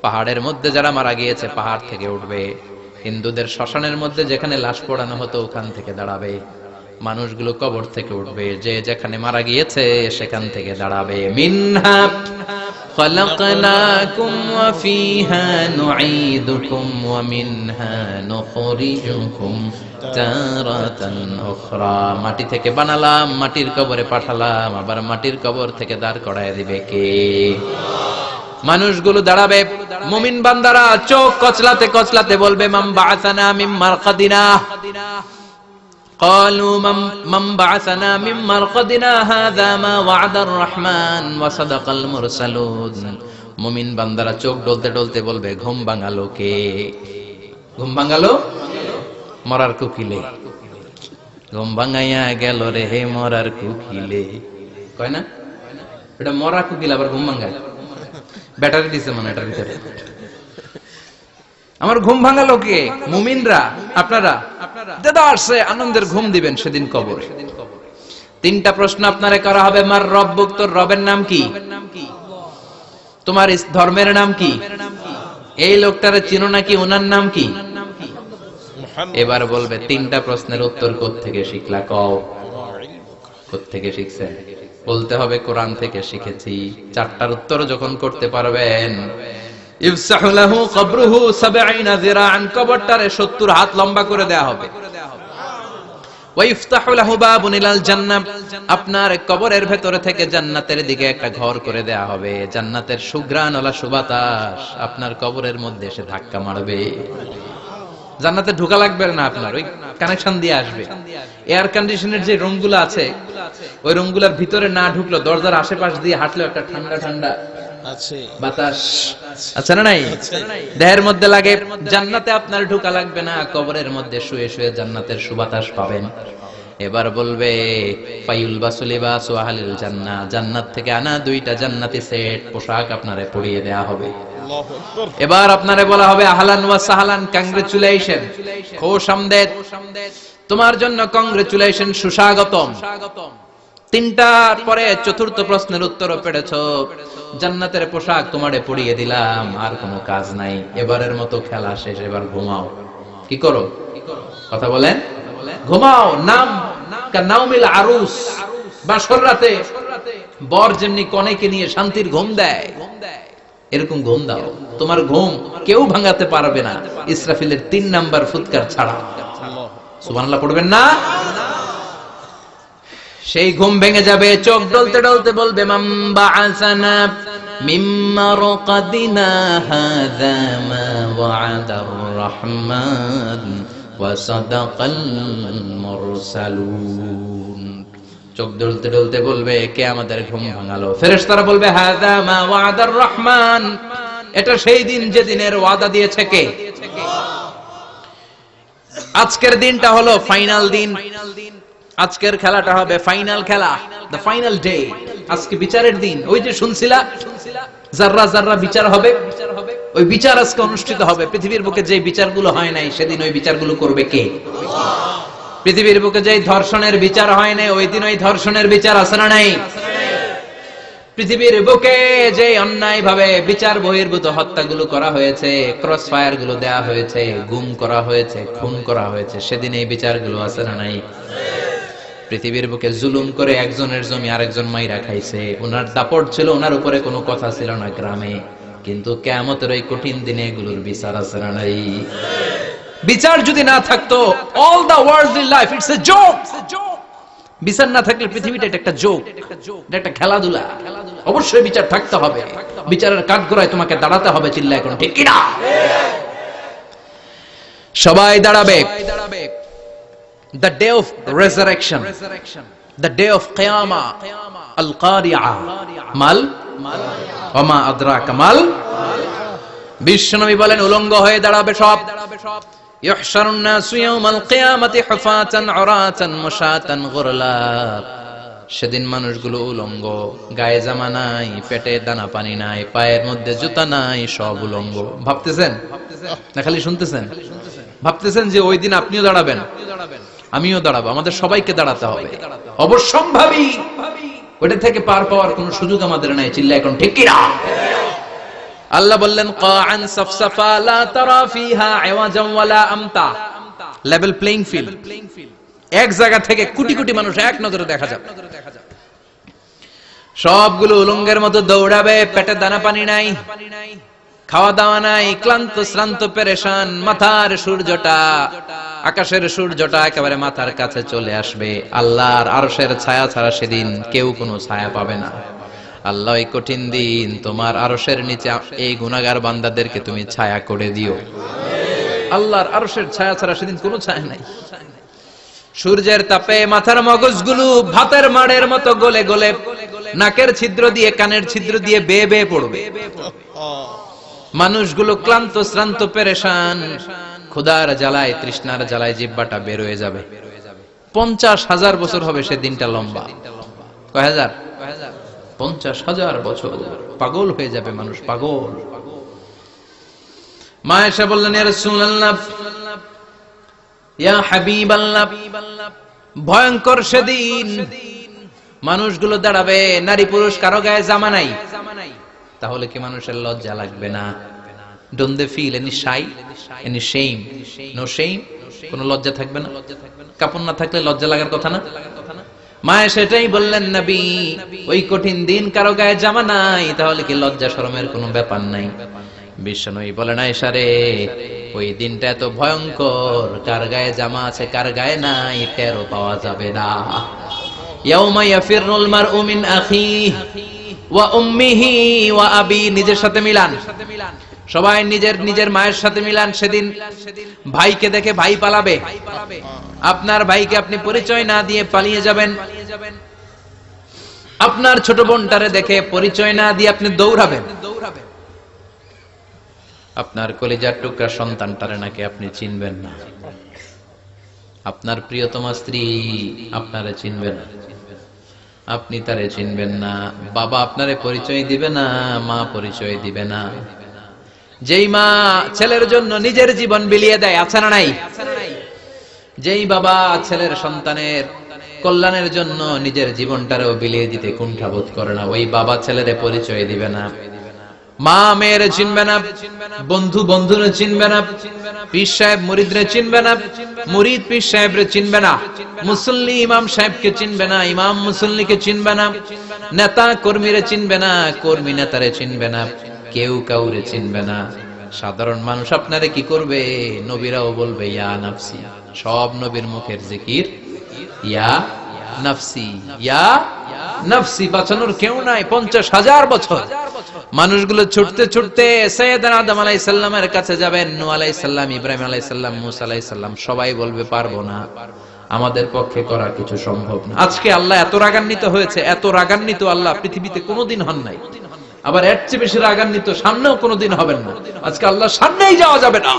পাহাড়ের মধ্যে যারা মারা গিয়েছে, পাহাড় থেকে উঠবে। হিন্দুদের শ্মশানের মধ্যে যেখানে লাশ পোড়ানো হতো, ওখান থেকে দাঁড়াবে। মানুষগুলো কবর থেকে উঠবে যে যেখানে মারা গিয়েছে সেখান থেকে দাঁড়াবে মিনহা خلقناكم وفيها نعيدكم ومنها نخرجكم تارة أخرى মাটি থেকে বানালাম মাটির কবরে পাঠালাম আবার মাটির কবর থেকে দাঁড় করায় দিবে কে মানুষগুলো দাঁড়াবে মুমিন বান্দারা চোখ কচলাতে কচলাতে বলবে মাম বাআসানা মিন মারকাদিনা قالوا من من بعثنا من مرقدنا هذا ما وعد الرحمن وصدق المرسلون মুমিন বান্দারা চোখ ডলতে ডলতে বলবে ঘুম ভাঙালো কে ঘুম ভাঙালো মরার কুকিলে ঘুম ভাঙাইয়া গেল রে হে মরার কুকিলে কয় না এটা মরা কুকিল আবার ঘুম ভাঙায় ব্যাটারি দিছে মানে এটার ভিতরে আমার ঘুম ভাঙালো কে মুমিনরা, আপনারা দাদা আসছে আনন্দের ঘুম দিবেন সেদিন কবরে। তিনটা প্রশ্ন আপনারে করা হবে, মার রব তোর রবের নাম কি? তোমার ধর্মের নাম কি? এই লোকটারে চিনো নাকি ওনার নাম কি? এবার বলবে, তিনটা প্রশ্নের উত্তর থেকে শিখলা? কও। থেকে শিখছেন? বলতে হবে, কোরআন থেকে শিখেছি। চারটার উত্তর যখন করতে পারবেন ইফসাহু লাহু কবরুহু 70 যিরাআন, কবরটারে 70 হাত লম্বা করে দেয়া হবে। আপনার কবরের ভেতরে থেকে জান্নাতের দিকে একটা ঘর করে দেয়া হবে। জান্নাতের সুঘ্রাণ ওলা সুবাতাস আপনার কবরের মধ্যে এসে ধাক্কা মারবে। জান্নাতে ঢোকা লাগবে না আপনার, ওই কানেকশন দিয়ে আসবে। এয়ার কন্ডিশনের যে রুমগুলো আছে, ওই রুমগুলোর ভিতরে না ঢুকলো, দরজার আশেপাশ দিয়ে হাঁটলো একটা ঠান্ডা ঠান্ডা বাতাস। না নাই? দেহের মধ্যে লাগে জান্নাতে আপনার ঢোকা লাগবে না কবরের মধ্যে শুয়ে শুয়ে জান্নাতের সুবাতাস পাবেন। এবার বলবে ফাইউল বাসুলিবা সোহালিল জান্নাহ। জান্নাত থেকে আনা দুইটা জান্নাতি সেট পোশাক আপনারে পরিয়ে দেয়া হবে। এবার আপনারে বলা হবে আহলান ওয়া সাহালান কংগ্রেচুলেশন খোশ আমদেদ। তোমার জন্য কংগ্রেচুলেশন সুস্বাগতম। তিনটার পরে চতুর্থ প্রশ্নের উত্তরও পেরেছ। জান্নাতের পোশাক তোমারে পরিয়ে দিলাম, আর কোনো কাজ নাই। এবারের মতো খেলা শেষ, এবার ঘুমাও। কি করো? কথা বলেন? ঘুমাও, নাম নাউমিল আরুস। বাসর রাতে, বর যেমনি কনেকে নিয়ে শান্তির ঘুম দেয়, এরকম ঘুম দাও। তোমার ঘুম কেউ ভাঙাতে পারবে না। ইসরাফিলের তিন নাম্বার ফুৎকার ছাড়া। সুবহানাল্লাহ পড়বেন না? সেই ঘুম ভেঙে যাবে, চোখ ডলতে ডলতে বলবে, মাম বাআসানা মিম্মা রাকাদিনা মা ওয়া'দার রহমান ওয়া সাদাকাল মুরসালুন। চোখ ডলতে ডলতে বলবে, কে আমাদের ঘুম ভাঙালো? ফেরেশতারা বলবে, হাযা মা ওয়া'দার রহমান। এটা সেই দিন যে দিনের ওয়াদা দিয়েছে কে? আজকের দিনটা হলো ফাইনাল দিন। আজকের খেলাটা হবে ফাইনাল খেলা দ্য ফাইনাল ডে আজকে বিচারের দিন। ওই যে শুনছিলা জাররা জাররা বিচার হবে, ওই বিচার আজকে অনুষ্ঠিত হবে। পৃথিবীর বুকে যে বিচারগুলো হয় নাই, সেদিন ওই বিচারগুলো করবে কে? পৃথিবীর বুকে যে ধর্ষণের বিচার হয় নাই, ওই দিন ওই ধর্ষণের বিচার আছে না নাই? পৃথিবীর বুকে যে অন্যায় ভাবে বিচার বহির্ভূত হত্যাগুলো করা হয়েছে ক্রস ফায়ারগুলো দেওয়া হয়েছে, গুম করা হয়েছে, খুন করা হয়েছে, সেদিন এই বিচারগুলো আছে না নাই? পৃথিবীর বুকে জুলুম করে একজনের জমি আরেকজন মাইরা খাইছে। ওনার দাপট ছিল, ওনার উপরে কোনো কথা ছিল না গ্রামে। কিন্তু কেমতের ওই কঠিন দিনে এগুলোর বিচার আছে না নাই? বিচার যদি না থাকতো all the world in life it's a joke বিচার না থাকলে পৃথিবীটা এটা একটা জোক এটা একটা খেলাধুলা। অবশ্যই বিচার থাকতে হবে। বিচারের কাঠগড়ায় তোমাকে দাঁড়াতে হবে চিল্লা এখন, ঠিক কিনা? সবাই দাঁড়াবে দাঁড়াবে। the day of resurrection, the day of Qiyamah, Al Qari'ah, Mal, Oma Adra Kamal. বিশ্বনবী বলেন উলঙ্গ হয়ে দাঁড়াবে সব। ইহশারুন নাসু ইয়াউমাল কিয়ামাতি হুফাতান উরাতান মুশাতান গুরলা। সেদিন মানুষগুলো উলঙ্গ গায়ে জামা নাই পেটে দানা পানি নাই পায়ের মধ্যে জুতা নাই সব উলঙ্গ। ভাবতেছেন? না খালি শুনতেছেন? ভাবতেছেন যে ওই দিন আপনিও দাঁড়াবেন? আমিও দাঁড়াবো, আমাদের সবাইকে দাঁড়াতে হবে। অবশ্যম্ভাবী। ওটা থেকে পার পাওয়ার কোন সুযোগ আমাদের নাই চিল্লা এখন ঠিক কিনা? আল্লাহ বললেন, কাআন সাফসাফা লা তারা ফিহা আওয়াজাম ওয়ালা আমতা। লেভেল প্লেইং ফিল্ড এক জায়গা থেকে কোটি কোটি মানুষ এক নজরে দেখা যাবে। সবগুলো উলঙ্গের মতো দৌড়াবে, পেটে দানা পানি নাই। খাওয়া দাওয়া নাই, ক্লান্ত, শ্রান্ত, পেরেশান, মাথার সূর্যটা, আকাশের সূর্যটা একেবারে মাথার কাছে চলে আসবে। আল্লাহর আরশের ছায়া ছাড়া সেদিন কেউ কোনো ছায়া পাবে না। আল্লাহ কঠিন দিন, তোমার আরশের নিচে এই গুনাগার বান্দাদেরকে তুমি ছায়া করে দিও। আল্লাহর আরশের ছায়া ছাড়া সেদিন কোনো ছায়া নাই। সূর্যের তাপে মাথার মগজগুলো ভাতের মাড়ের মতো গলে গলে, নাকের ছিদ্র দিয়ে, কানের ছিদ্র দিয়ে বেয়ে বেয়ে পড়বে। মানুষগুলো ক্লান্ত, শ্রান্ত, পেরেশান। ক্ষুধার জ্বালায়, তৃষ্ণার জ্বালায় জিব্বাটা বের হয়ে যাবে। পঞ্চাশ হাজার বছর হবে সে দিনটা লম্বা। পঞ্চাশ হাজার বছর। পাগল হয়ে যাবে মানুষ, পাগল। মা এসে বললেন, ইয়া ইয়া হাবিবাল্লাহ, ভয়ঙ্কর সেদিন। মানুষগুলো দাঁড়াবে, নারী পুরুষ কারও গায়ে জামা নাই। তাহলে কি মানুষের লজ্জা লাগবে না? Don't they feel any shy any shame no shame কোনো লজ্জা থাকবে না? কাপড় না থাকলে লজ্জা লাগার কথা না? মায়ে সেটাই বললেন, নবী, ওই কঠিন দিন কারও গায়ে জামা নাই, তাহলে কি লজ্জা শরমের কোনো ব্যাপার নাই? বিশ্বনবী বলেন আয়েশারে ওই দিনটা এত ভয়ঙ্কর, কার গায়ে জামা আছে, কার গায়ে নাই, টেরও পাওয়া যাবে না। ইয়াউমা ইয়াফিরুল মারউ মিন আখিহি নিজের সাথে মিলান। সবাই নিজের নিজের মায়ের সাথে মিলান সেদিন। ভাইকে দেখে ভাই পালাবে। আপনার ভাইকে আপনি পরিচয় না দিয়ে পালিয়ে যাবেন। আপনার ছোট বোনটারে দেখে পরিচয় না দিয়ে আপনি দৌড়াবেন। আপনার কলিজার টুকরা সন্তানটারে নাকি আপনি চিনবেন না। আপনার প্রিয়তমা স্ত্রী আপনারে চিনবেন না। আপনি তারে চিনবেন না। বাবা আপনারে পরিচয় দিবে না, মা পরিচয় দিবে না। যেই মা ছেলের জন্য নিজের জীবন বিলিয়ে দেয়, আছে না নাই? যেই বাবা ছেলের সন্তানের কল্যাণের জন্য নিজের জীবনটারেও বিলিয়ে দিতে কুণ্ঠাবোধ করে না, ওই বাবা ছেলেরে পরিচয় দিবে না। মা মেয়েরে চিনবে না, বন্ধু বন্ধুরে চিনবে না, পীর সাহেব মুরিদরে চিনবে না, মুরিদ পীর সাহেবরে চিনবে না, মুসল্লি ইমাম সাহেবকে চিনবে না, ইমাম মুসল্লিকে চিনবে না, নেতা কর্মীরে চিনবে না, কর্মী নেতারে চিনবে না, কেউ কাউরে চিনবে না। সাধারণ মানুষ আপনারে কি করবে? নবীরাও বলবে, ইয়া নাফসি। সব নবীর মুখের জিকির, ইয়া নাফসি। ইয়া নাফসি, বাঁচানোর কেউ নাই, পঞ্চাশ হাজার বছর। মানুষগুলো ছুটতে ছুটতে সৈয়দান আদম আলাইসাল্লামের কাছে যাবেন নু আলাইসাল্লাম ইব্রাহিম আলাইসাল্লাম মুসা আলাইসাল্লাম সবাই বলবে, পারব না। আমাদের পক্ষে করা কিছু সম্ভব না। আজকে আল্লাহ এত রাগান্বিত হয়েছে, এত রাগান্বিত আল্লাহ পৃথিবীতে কোনোদিন হন নাই। আবার এর চেয়ে বেশি রাগান্বিত সামনেও কোনোদিন হবেন না। আজকে আল্লাহ সামনেই যাওয়া যাবে না।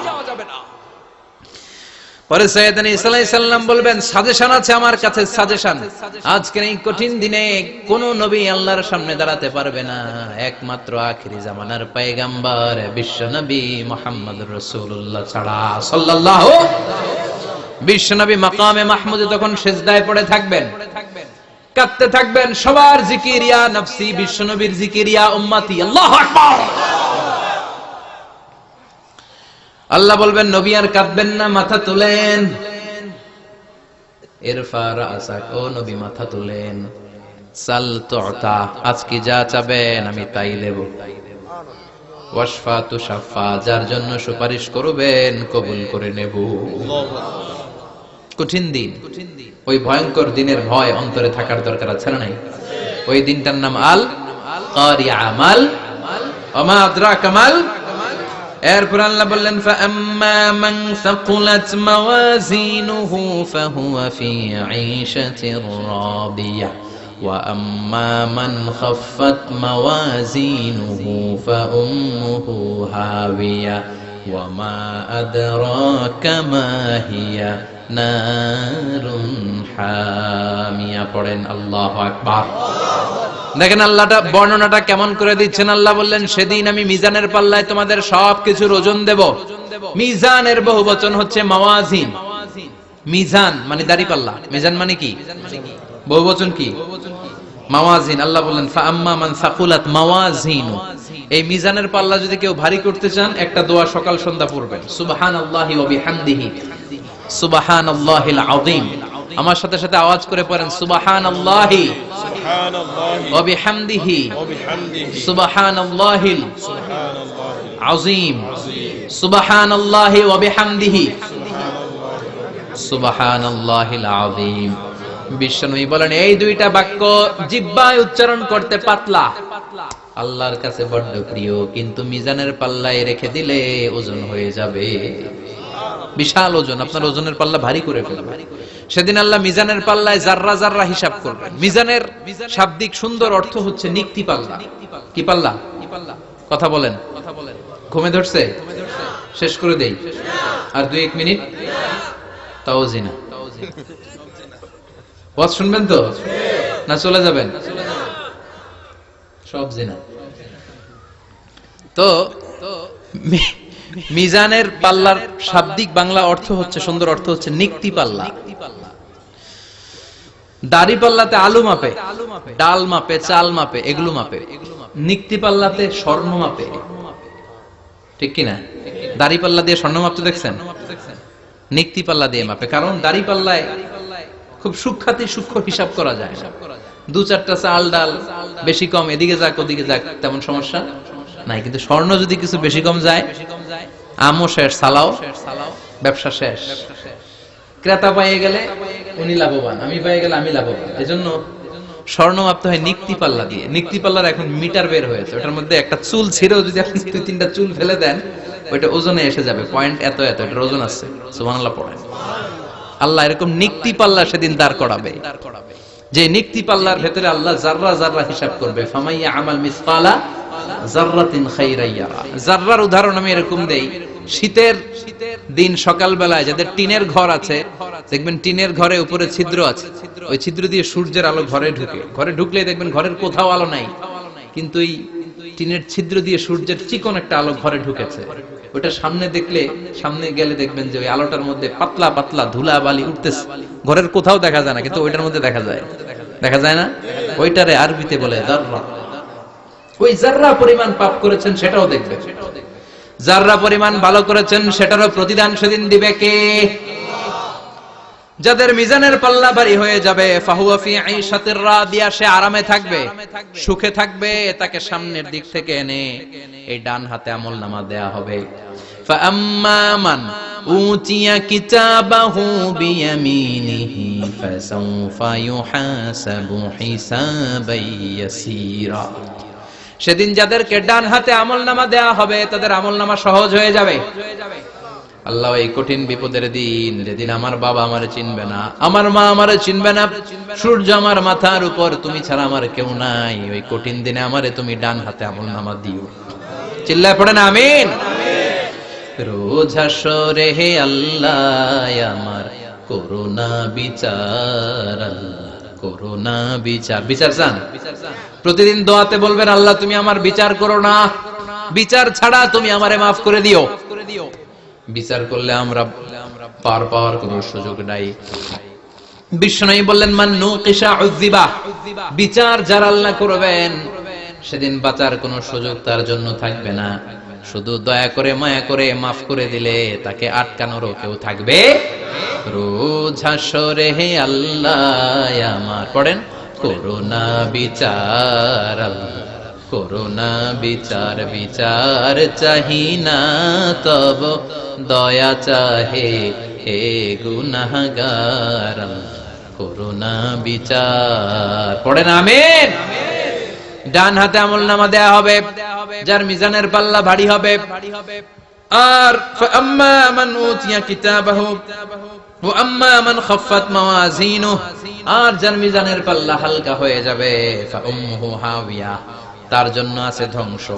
পরে সৈয়দানি ইসলাই সাল্লাম বলবেন সাজেশন আছে আমার কাছে সাজেশন আজকের এই কঠিন দিনে কোন নবী আল্লাহর সামনে দাঁড়াতে পারবে না। একমাত্র আখিরি জামানার পায়গাম্বার বিশ্ব নবী মোহাম্মদ রসুল্লাহ ছাড়া সাল্লাল্লাহু বিশ্ব নবী মাকামে মাহমুদে তখন সেজদায় পড়ে থাকবেন। কাঁদতে থাকবেন। সবার জিকির ইয়া নফসি বিশ্ব নবীর জিকির ইয়া উম্মতি, আল্লাহু আকবার। আল্লাহ বলবেন, নবী আর কাঁদবেন না, মাথা তুলেন। ও নবী, মাথা তুলেন। সাল আজকে যা চাবেন, আমি তাই দেব। যার জন্য সুপারিশ করবেন, কবুল করে নেব। কঠিন দিন। ওই ভয়ঙ্কর দিনের ভয় অন্তরে থাকার দরকার আছে না নাই? ওই দিনটার নাম আল আমাল। ওমা আদরাকা মাল এরপর আল্লাহ বললেন فَأَمَّا مَنْ ثَقُلَتْ مَوَازِينُهُ فَهُوَ فِي عِيشَةٍ رَاضِيَةٍ وَأَمَّا مَنْ خَفَّتْ مَوَازِينُهُ فَأُمُّهُ هَاوِيَةٌ وَمَا أَدْرَاكَ مَا هِيَ নারুন দেখেন আল্লাহটা, বর্ণনাটা কেমন করে দিচ্ছেন? আল্লাহ বললেন, সেদিন আমি মিজানের পাল্লায় তোমাদের ওজন দেব। মিজানের বহু বচন হচ্ছে মাওয়াজিন। মিজান মানে দাড়ি পাল্লা মিজান মানে কি? বহু বচন কি? মাওয়াজিন। আল্লাহ বললেন আম্মা মান সাকুলাত মাওয়াজিন। এই মিজানের পাল্লা যদি কেউ ভারী করতে চান, একটা দোয়া সকাল সন্ধ্যা পড়বেন। সুবহানাল্লাহি ওয়া বিহামদিহি। সুবাহান আল্লাহিল আদিম আমার সাথে সাথে আওয়াজ করে পড়েন সুবাহান আল্লাহি অবিহামদিহি সুবাহান আল্লাহিল আজিম সুবাহান আল্লাহি অবিহামদিহি সুবাহান আল্লাহিল আজিম বিশ্বনবী বলেন এই দুইটা বাক্য জিব্বায় উচ্চারণ করতে পাতলা। আল্লাহর কাছে বড্ড প্রিয় কিন্তু মিজানের পাল্লায় রেখে দিলে ওজন হয়ে যাবে। বিশাল ওজন আপনার ওজনের পাল্লা ভারী করে ফেলবে। সেদিন আল্লাহ মিজানের পাল্লায় জাররা জাররা হিসাব করবেন। মিজানের শাব্দিক সুন্দর অর্থ হচ্ছে নিক্তি পাল্লা। কি পাল্লা? কথা বলেন। ঘুমে ধরছে? শেষ করে দেই। আর দুই। এক মিনিট? তাও জিনা। ওয়াজ শুনবেন তো? না চলে যাবেন? সব জিনা। তো মিজানের পাল্লার শাব্দিক বাংলা অর্থ হচ্ছে, সুন্দর অর্থ হচ্ছে নিক্তি পাল্লা। দাড়ি পাল্লাতে আলু মাপে, ডাল মাপে, চাল মাপে, এগুলো মাপে। নিক্তি পাল্লাতে স্বর্ণ মাপে। ঠিক কিনা দাড়ি পাল্লা দিয়ে স্বর্ণ মাপতে দেখছেন? নিক্তি পাল্লা দিয়ে মাপে। কারণ দাড়ি পাল্লায় খুব সূক্ষাতি সূক্ষ্ম হিসাব করা যায়। দু চারটা চাল, ডাল বেশি কম, এদিকে যাক, ওদিকে যাক, তেমন সমস্যা নাই। কিন্তু স্বর্ণ যদি কিছু বেশি কম যায় আমও শেষ, সালাও। ব্যবসা শেষ। ক্রেতা পাইয়ে গেলে উনি লাভবান, আমি পাইয়ে গেলে আমি লাভবান। এজন্য স্বর্ণ মাপতে হয় নিক্তি পাল্লা দিয়ে। নিক্তি পাল্লার এখন মিটার বের হয়েছে, ওটার মধ্যে একটা চুল ছিঁড়েও যদি আপনি দুই, তিনটা চুল ফেলে দেন, ওইটা ওজনে এসে যাবে পয়েন্ট এত এত, এটার ওজন আছে। সুবহানাল্লাহ পড়েন। আল্লাহ এরকম নিক্তি পাল্লা সেদিন দাঁড় করাবে। যে নিক্তি পাল্লার ভেতরে আল্লাহ জাররা জাররা হিসাব করবে, ফামাইয়া আমাল উদাহরণ আমি এরকম দেই, শীতের দিন সকালবেলায় যাদের টিনের ঘর আছে, দেখবেন টিনের ঘরে উপরে ছিদ্র আছে, ওই ছিদ্র দিয়ে সূর্যের আলো ঘরে ঢুকে। ঘরে ঢুকলে দেখবেন ঘরের কোথাও আলো নাই। কিন্তু এই টিনের ছিদ্র দিয়ে সূর্যের চিকন একটা আলো ঘরে ঢুকেছে। ওটা সামনে দেখলে, সামনে গেলে দেখবেন যে ওই আলোটার মধ্যে পাতলা পাতলা ধুলা বালি উঠতেছে। ঘরের কোথাও দেখা যায় না, কিন্তু ওইটার মধ্যে দেখা যায়। দেখা যায় না? ওইটারে আরবিতে বলে জাররা। ওই জাররা পরিমাণ পাপ করেছেন সেটাও দেখবে জাররা পরিমাণ ভালো করেছেন, সেটারও প্রতিদান সেদিন দিবে কে? যাদের মিজানের পাল্লা বাড়ি হয়ে যাবে সে আরামে থাকবে, সুখে থাকবে, তাকে সামনের দিক থেকে এনে এই ডান হাতে আমল নামা দেয়া হবে। সেদিন যাদেরকে ডান হাতে আমল নামা দেয়া হবে, তাদের আমল নামা সহজ হয়ে যাবে। আল্লাহ, এই কঠিন বিপদের দিন যেদিন আমার বাবা আমারে চিনবে না, আমার মা আমারে চিনবে না, সূর্য আমার মাথার উপর, তুমি ছাড়া আমার কেউ নাই। ওই কঠিন দিনে আমারে তুমি ডান হাতে আমল নামা দিও। চিল্লায় পড়েন, আমিন। রোজ হাসরে হে আল্লাহ, আমার করোনা বিচার করোনা বিচার। বিচার চান? প্রতিদিন দোয়াতে বলবেন, আল্লাহ, তুমি আমার বিচার করো না। বিচার ছাড়া তুমি আমারে মাফ করে দিও। বিচার করলে আমরা পার পাওয়ার কোনো সুযোগ নাই। বিষ্ণু বললেন, মান নুকিশা উযিবা বিচার যার আল্লাহ করবেন, সেদিন বাঁচার কোনো সুযোগ তার জন্য থাকবে না। শুধু দয়া করে, মায়া করে, মাফ করে দিলে তাকে আটকানোরও কেউ থাকবে? রোজ হাসরে হে আল্লাহ, আমার পড়েন, করোনা বিচার আল্লাহ। করোনা বিচার বিচার চাহি না তব। দয়া চাহে হে গুনাহগার করোনা বিচার। পড়েন, আমিন। ডান হাতে আমল নামা দেয়া হবে, যার মিজানের পাল্লা ভারী হবে। আর আম্মা মান উতিয়া কিতাবাহু ওয়া আম্মা মান খাফফাত মাওয়াজিনু আর যার মিজানের পাল্লা হালকা হয়ে যাবে, ফা উম্মুহু হাওিয়া। তার জন্য আছে ধ্বংস।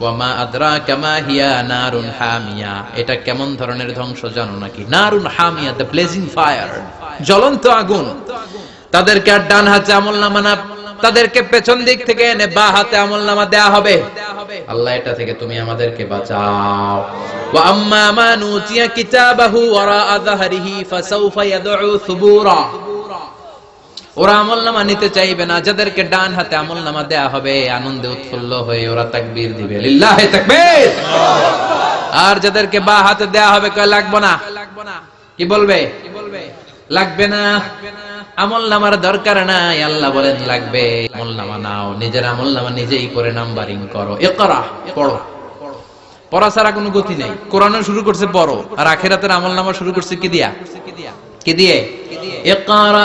ওয়া মা আদরাকা মা হিয়া নারুন হামিয়া। এটা কেমন ধরনের ধ্বংস জানো নাকি? নারুন হামিয়া, দ্য ব্লেজিং ফায়ার। জ্বলন্ত আগুন। তাদেরকে আর ডান হাতে আমল নামা না তাদেরকে পেছন দিক থেকে এনে বা হাতে আমল নামা দেয়া হবে। আল্লাহ এটা থেকে তুমি আমাদেরকে বাঁচাও। ওয়া আম্মা কিতাবাহু ওয়ারা যাহরিহি ফাসাউফা ইয়াদউ সুবুরা। ওরা আমল নামা নিতে চাইবে না, যাদেরকে ডান হাতে আমল নামা দেয়া হবে, আনন্দে উৎফুল্ল হয়ে ওরা তাকবীর দিবে। আর যাদেরকে বা হাতে দেয়া হবে, কয়, লাগবে না। কি বলবে? লাগবে না। আমল নামার দরকার নাই, আল্লাহ বলেন, লাগবে। আমল নামা নাও, নিজের আমল নামা নিজেই করে নাম্বারিং করো। ইকরা, পড়ো। পড়া ছাড়া কোনো গতি নাই। কোরআন শুরু করছে, পড়ো। আর আখেরাতের আমল নামা শুরু করছে কি দিয়া? কি দিয়ে? ইকরা।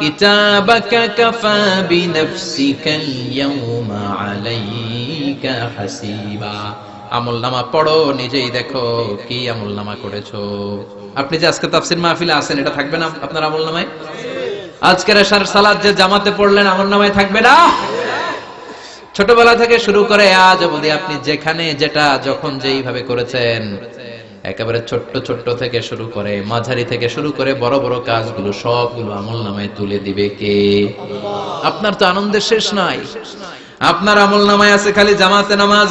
কিতাবাকা কাফা বিনফসিকা আল-ইয়াওমা আলাইকা হাসিবা আমল নামা পড়ো, নিজেই দেখো কি আমল নামা করেছ। আপনি যে আজকে তাফসির মাহফিলে আছেন, এটা থাকবে না আপনার আমল নামায় আজকের এশার সালাদ যে জামাতে পড়লেন আমল নামায় থাকবে না? ছোটবেলা থেকে শুরু করে আজ অবধি আপনি যেখানে যেটা, যখন যেইভাবে করেছেন একেবারে ছোট্ট ছোট্ট থেকে শুরু করে, মাঝারি থেকে শুরু করে বড় বড় কাজগুলো সবগুলো আমল নামায় তুলে দিবে কে? আপনার তো আনন্দের শেষ নাই। আপনার আমল নামায় আছে খালি জামাতে নামাজ,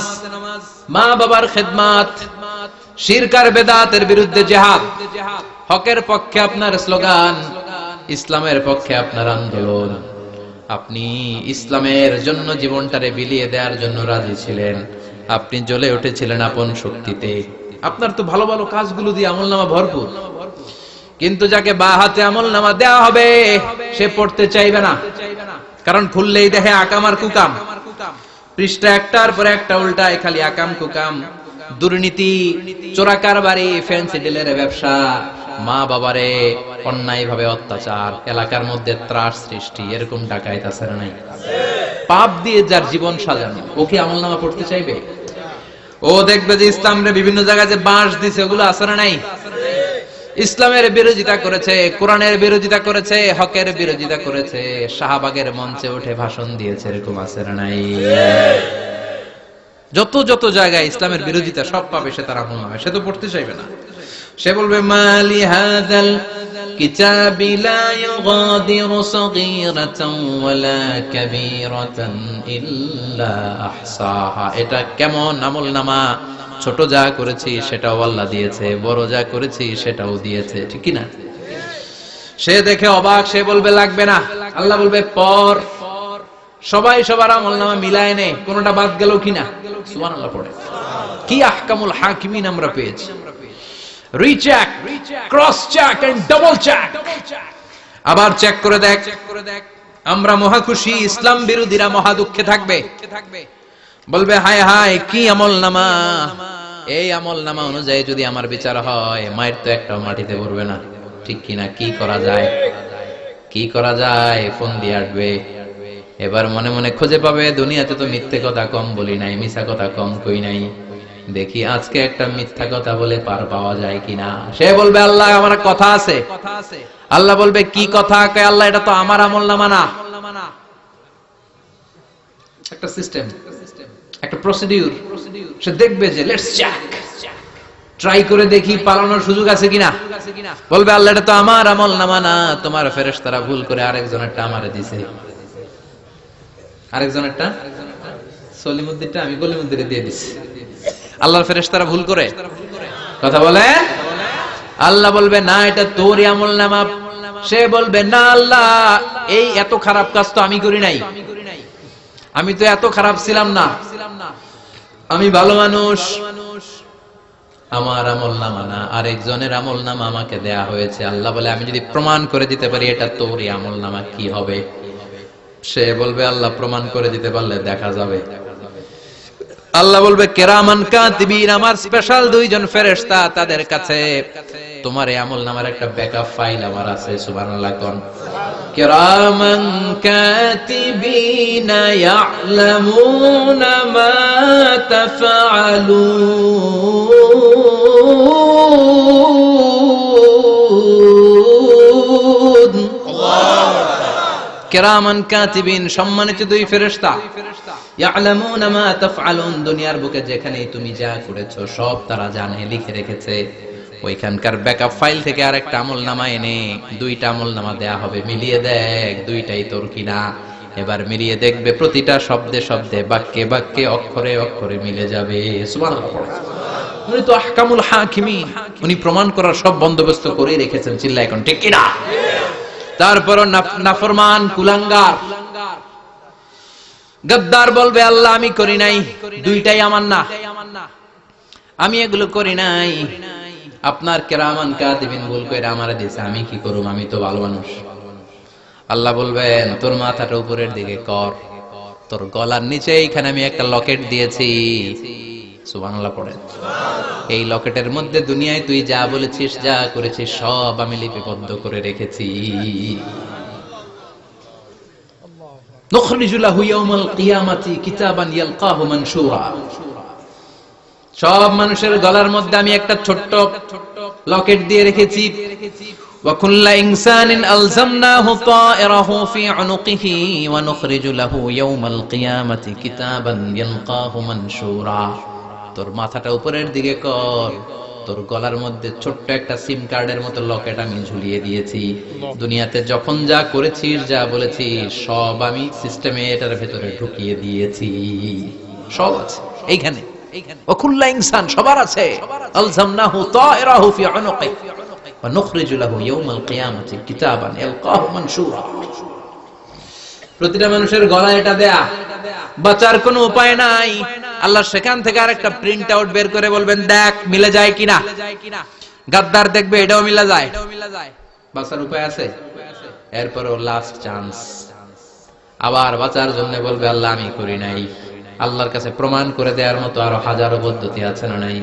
মা বাবার খেদমাত, শিরকার বেদাতের বিরুদ্ধে জেহাদ। হকের পক্ষে আপনার স্লোগান, ইসলামের পক্ষে আপনার আন্দোলন। আপনি ইসলামের জন্য জীবনটারে বিলিয়ে দেওয়ার জন্য রাজি ছিলেন। আপনি জ্বলে উঠেছিলেন আপন শক্তিতে। আপনার তো ভালো ভালো কাজগুলো দিয়ে আমল নামা ভরপুর। কিন্তু যাকে বা হাতে আমল নামা দেওয়া হবে, সে পড়তে চাইবে না। কারণ খুললেই দেখে আকাম আর কুকাম। পৃষ্ঠা একটার পর একটা উল্টায়, খালি আকাম কুকাম। দুর্নীতি চোরাকার বাড়ি ফ্যান্সি ডিলের ব্যবসা। মা বাবারে অন্যায় ভাবে অত্যাচার, এলাকার মধ্যে ত্রাস সৃষ্টি, এরকম ডাকাইত আছে না নাই? পাপ দিয়ে যার জীবন সাজানো, ও কি আমল নামা পড়তে চাইবে? ও দেখবে যে ইসলামরে বিভিন্ন জায়গায় যে বাঁশ দিছে, ওগুলো না নাই? ইসলামের বিরোধিতা করেছে, কোরআনের বিরোধিতা করেছে, হকের বিরোধিতা করেছে, শাহবাগের মঞ্চে উঠে ভাষণ দিয়েছে, এরকম না নাই? যত যত জায়গায় ইসলামের বিরোধিতা সব পাবে, সে তারা নামে সে তো পড়তে চাইবে না। সে বলবে, মালি হাদাল কিতাব লা ইউগাদিরু সগীরাতান ওয়ালা কাবীরাতান ইল্লা আহসাহা। এটা কেমন আমল নামা? ছোট যা করেছি সেটাও আল্লাহ দিয়েছে, বড় যা করেছি সেটাও দিয়েছে, ঠিক কি না সে দেখে অবাক, সে বলবে, লাগবে না। আল্লাহ বলবে, পর। সবাই সবার আমল নামা মিলায় নে, কোনটা বাদ গেল কিনা? সুবহানাল্লাহ পড়ে। কি আহকামুল হাকিমিন আমরা পেয়েছি। Recheck cross check and double check আবার চেক করে দেখ। চেক করে দেখ আমরা মহা খুশি, ইসলাম বিরোধীরা মহা দুঃখে থাকবে। বলবে, হায় হায়, কি আমল নামা? এই আমল নামা অনুযায়ী যদি আমার বিচার হয়, মায়ের তো একটা মাটিতে পড়বে না। ঠিক কিনা? কি করা যায়? কি করা যায়? ফোন দিয়ে আসবে। এবার মনে মনে খুঁজে পাবে, দুনিয়াতে তো মিথ্যে কথা কম বলি নাই, মিছা কথা কম কই নাই। দেখি আজকে একটা মিথ্যা কথা বলে পার পাওয়া যায় কিনা। সে বলবে, আল্লাহ, আমার কথা আছে। আল্লাহ বলবে, কি কথা? আল্লাহ, এটা তো আমার আমল না। একটা সিস্টেম একটা প্রসিডিউর সে দেখবে যে লেটস চেক ট্রাই করে দেখি পালানোর সুযোগ আছে কিনা। বলবে, আল্লাহ, এটা তো আমার আমল নামা না। তোমার ফেরেশতারা ভুল করে আরেকজনেরটা আমারে দিছে। আরেকজনেরটা? সলিমুদ্দিনটা, আমি গলিমুদ্দিনে দিয়ে দিছি। আল্লাহর ফেরেশতারা ভুল করে। কথা বলে? আল্লাহ বলবে, না, এটা তোরই আমল নামা। সে বলবে, না, আল্লাহ, এই এত খারাপ কাজ তো আমি করি নাই। আমি তো এত খারাপ ছিলাম না। আমি ভালো মানুষ। আমার আমল নামা না। আরেকজনের আমল নামা আমাকে দেয়া হয়েছে। আল্লাহ বলে, আমি যদি প্রমাণ করে দিতে পারি, এটা তোরই আমল নামা, কি হবে? সে বলবে, আল্লাহ প্রমাণ করে দিতে পারলে দেখা যাবে। আল্লাহ বলবে, কেরামান কাতিবিন, আমার স্পেশাল দুইজন ফেরেশতা তাদের কাছে। তোমার আমল নামার একটা ব্যাকআপ ফাইল আমার আছে, সুবহানাল্লাহ, কোন? কেরামান কাতিবিন, ইয়ালামুন মা তাফআলুন। কেরামান কাতিবিন, সম্মানিত দুই ফেরেশতা। ইয়ালামুনা মা তাফআলুন, দুনিয়ার বুকে যেখানেই তুমি যা করেছ, সব তারা জানে, লিখে রেখেছে। ওইখানকার ব্যাকআপ ফাইল থেকে আরেকটা আমল নামা এনে, দুইটা আমল নামা দেয়া হবে, মিলিয়ে দেখ, দুইটাই তোর কিনা। এবার মিলিয়ে দেখবে প্রতিটা শব্দে শব্দে, বাক্যে বাক্যে, অক্ষরে অক্ষরে মিলে যাবে। উনি তো আহকামুল হাকিমিন, উনি প্রমাণ করার সব বন্দোবস্ত করে রেখেছেন চিল্লা এখন, ঠিক কিনা? তারপর নাফরমান, কুলাঙ্গার। গদ্দার বলবে, আল্লাহ, আমি করি নাই। দুইটাই আমার না। আমি এগুলো করি নাই। আপনার কেরামান কাদিবিন ভুল করে আমার দিয়েছে আমি কি করব আমি তো ভালো মানুষ। আল্লাহ বলবেন, তোর মাথাটা উপরের দিকে কর। তোর গলার নিচে এইখানে আমি একটা লকেট দিয়েছি। সুবহানাল্লাহ পড়েন এই লকেটের মধ্যে দুনিয়ায় তুই যা বলেছিস যা করেছিস সব আমি লিপিবদ্ধ করে রেখেছি نخرج له يوم القيامة كتابا يلقاه منشورا সব মানুষের গলার মধ্যে আমি একটা ছোট্ট লকেট দিয়ে রেখেছি وكل إنسان ألزمناه طائره في عنقه ونخرج له يوم القيامة كتابا يلقاه منشورا তোর মাথাটা উপরের দিকে কর। তোর গলার মধ্যে ছোট্ট একটা সিম কার্ডের মতো লকেট আমি ঝুলিয়ে দিয়েছি। দুনিয়াতে যখন যা করেছিস যা বলেছিস সব আমি সিস্টেমে এটার ভেতরে ঢুকিয়ে দিয়েছি। সব আছে। এইখানে। ওকুল্লা ইনসান সবার আছে। আলজামনাহু তায়রাহু ফি নুখরিজু লাহু ইয়াওমাল কিয়ামাতি কিতাবান ইয়ালকাহু মানশুরা। প্রতিটা মানুষের গলায় এটা দেয়া। বাঁচার কোনো উপায় নাই। আল্লাহ সেখান থেকে আরেকটা প্রিন্ট আউট বের করে বলবেন, দেখ, মিলে যায় কিনা? গাদ্দার দেখবে, এটাও মিলে যায়। বাঁচার উপায় আছে? এরপরও লাস্ট চান্স আবার বাঁচার জন্য বলবে, আল্লাহ, আমি করি নাই। আল্লাহর কাছে প্রমাণ করে দেওয়ার মতো আরও হাজারো পদ্ধতি আছে না নাই?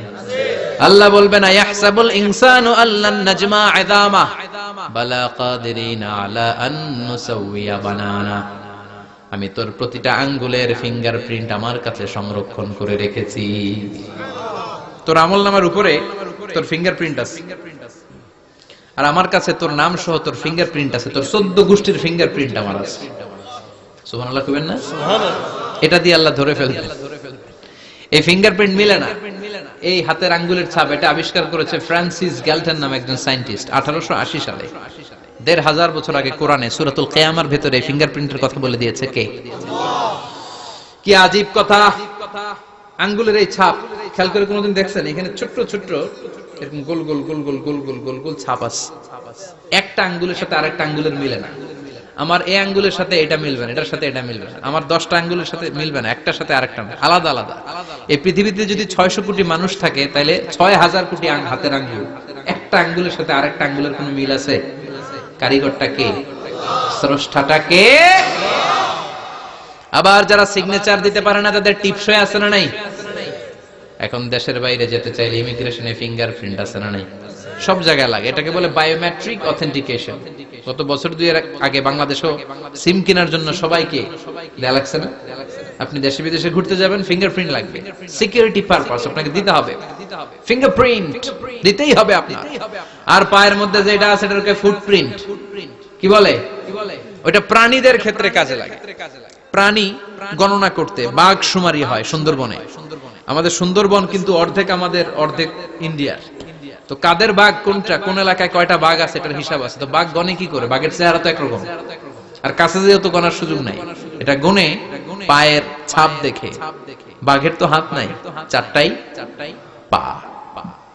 আল্লাহ বলবেন ইয়াহসাবুল ইনসানু আল্লান নাজমা ইদামা বালা কাদিরিনা আলা আন নুসাউইয়া বানানা। আমি তোর প্রতিটা আঙ্গুলের ফিঙ্গারপ্রিন্ট আমার কাছে সংরক্ষণ করে রেখেছি। তোর আমল নামার উপরে তোর ফিঙ্গারপ্রিন্ট আছে। আর আমার কাছে তোর নাম সহ তোর ফিঙ্গারপ্রিন্ট আছে। তোর চোদ্দ গোষ্ঠীর ফিঙ্গারপ্রিন্ট আমার আছে। সুবহানাল্লাহ কইবেন না? এটা দিয়ে আল্লাহ ধরে ফেলবেন এই ফিঙ্গারপ্রিন্ট মিলে না। এই হাতের আঙ্গুলের ছাপ এটা আবিষ্কার করেছে ফ্রান্সিস গ্যালটন নামে একজন সায়েন্টিস্ট আঠারোশো আশি সালে। দেড় হাজার বছর আগে কোরআনে সুরাতুল কেয়ামার ভেতরে ফিঙ্গারপ্রিন্টের কথা বলে দিয়েছে কে? কি আজীব কথা? আঙ্গুলের এই ছাপ। খেয়াল করে কোনোদিন দেখছেন? এখানে ছোট্ট ছোট্ট এরকম গোল গোল গোল গোল গোল গোল গোল গোল ছাপ আছে। একটা আঙ্গুলের সাথে আরেকটা আঙ্গুলের মিলে না। আমার এই আঙ্গুলের সাথে এটা মিলবে না, এটার সাথে এটা মিলবে না। আমার দশটা আঙ্গুলের সাথে মিলবে না, একটার সাথে আরেকটা আলাদা আলাদা। এই পৃথিবীতে যদি ছয়শো কোটি মানুষ থাকে তাহলে ছয় হাজার কোটি হাতের আঙ্গুল। একটা আঙ্গুলের সাথে আরেকটা আঙ্গুলের কোনো মিল আছে? কারিগরটা কে? স্রষ্টাটা কে? আবার যারা সিগনেচার দিতে পারে না, তাদের টিপসই আছে না নাই? এখন দেশের বাইরে যেতে চাইলে ইমিগ্রেশনে ফিঙ্গারপ্রিন্ট আছে না নাই? সব জায়গায় লাগে। এটাকে বলে বায়োমেট্রিক অথেন্টিকেশন গত বছর দুই আগে বাংলাদেশও সিম কেনার জন্য সবাইকে দেয়া লাগছে না? আপনি দেশে বিদেশে ঘুরতে যাবেন ফিঙ্গারপ্রিন্ট লাগবে। সিকিউরিটি পারপাস আপনাকে দিতে হবে। ফিঙ্গারপ্রিন্ট দিতেই হবে আপনার। আর পায়ের মধ্যে যেটা আছে এটাকে ফুটপ্রিন্ট কি বলে? ওটা প্রাণীদের ক্ষেত্রে কাজে লাগে। প্রাণী গণনা করতে বাঘ সুমারি হয় সুন্দরবনে। আমাদের সুন্দরবন কিন্তু অর্ধেক আমাদের, অর্ধেক ইন্ডিয়ার। তো কাদের বাঘ কোনটা, কোন এলাকায় কয়টা বাঘ আছে, এটার হিসাব আছে। তো বাঘ গনে কি করে? বাঘের চেহারা তো একরকম। আর কাছে যেহেতু গনার সুযোগ নাই, এটা গনে পায়ের ছাপ দেখে। বাঘের তো হাত নাই চারটাই চারটাই পা।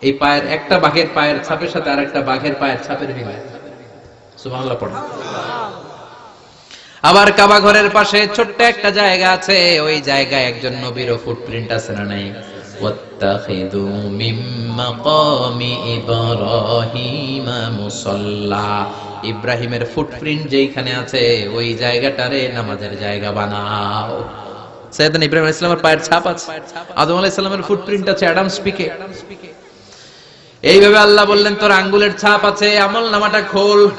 এই পায়ের একটা বাঘের পায়ের ছাপের সাথে আরেকটা বাঘের পায়ের ছাপের মিল সুবহানাল্লাহ পড়ে আবার কাবা ঘরের পাশে ছোট্ট একটা জায়গা আছে ওই জায়গায় একজন নবীরও ফুটপ্রিন্ট আছে না নাই واتخذوا من مقام إبراهيم مصلى ইব্রাহিমের ফুটপ্রিন্ট যেখানে আছে ওই জায়গাটারে নামাজের জায়গা বানাও সৈয়দনা ইব্রাহিম আলাইহিস সালামের পায়ের ছাপ আছে আদম আলাইহিস সালামের ফুটপ্রিন্ট আছে অ্যাডাম স্পিকে এইভাবে আল্লাহ বললেন, তোর আঙ্গুলের ছাপ আছে, আমল নামাটা খোল।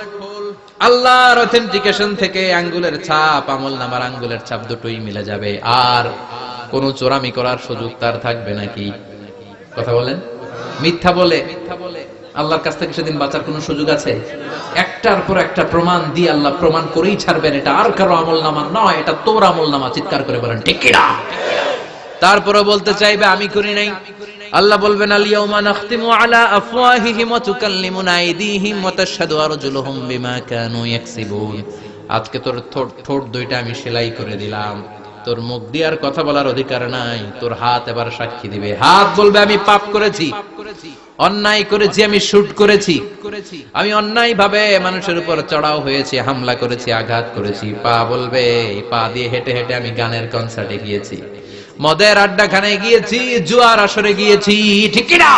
আল্লাহর অথেন্টিকেশন থেকে আঙ্গুলের ছাপ, আমল নামার আঙ্গুলের ছাপ দুটোই মিলে যাবে। আর কোন চোরামি করার সুযোগ তার থাকবে নাকি? কথা বলেন? মিথ্যা বলে। আল্লাহর কাছ থেকে সেদিন বাঁচার কোনো সুযোগ আছে? একটার পর একটা প্রমাণ দিয়ে আল্লাহ প্রমাণ করেই ছাড়বেন এটা। আর কারও আমল নামা নয়, এটা তোর আমল নামা, চিৎকার করে বলেন, ঠিক তারপরে বলতে চাইবে, আমি করি নাই। আল্লাহ বলবেন আজকে তোর ঠোঁট দুইটা আমি সেলাই করে দিলাম। তোর মুখ দিয়ে আর কথা বলার অধিকার নাই। তোর হাত এবার সাক্ষী দিবে। হাত বলবে, আমি পাপ করেছি। অন্যায় করেছি, আমি শুট করেছি। আমি অন্যায় ভাবে মানুষের উপর চড়াও হয়েছি, হামলা করেছি, আঘাত করেছি। পা বলবে পা দিয়ে হেঁটে হেঁটে আমি গানের কনসার্টে গিয়েছি। মদের আড্ডাখানে গিয়েছি, জুয়ার আসরে গিয়েছি, ঠিক না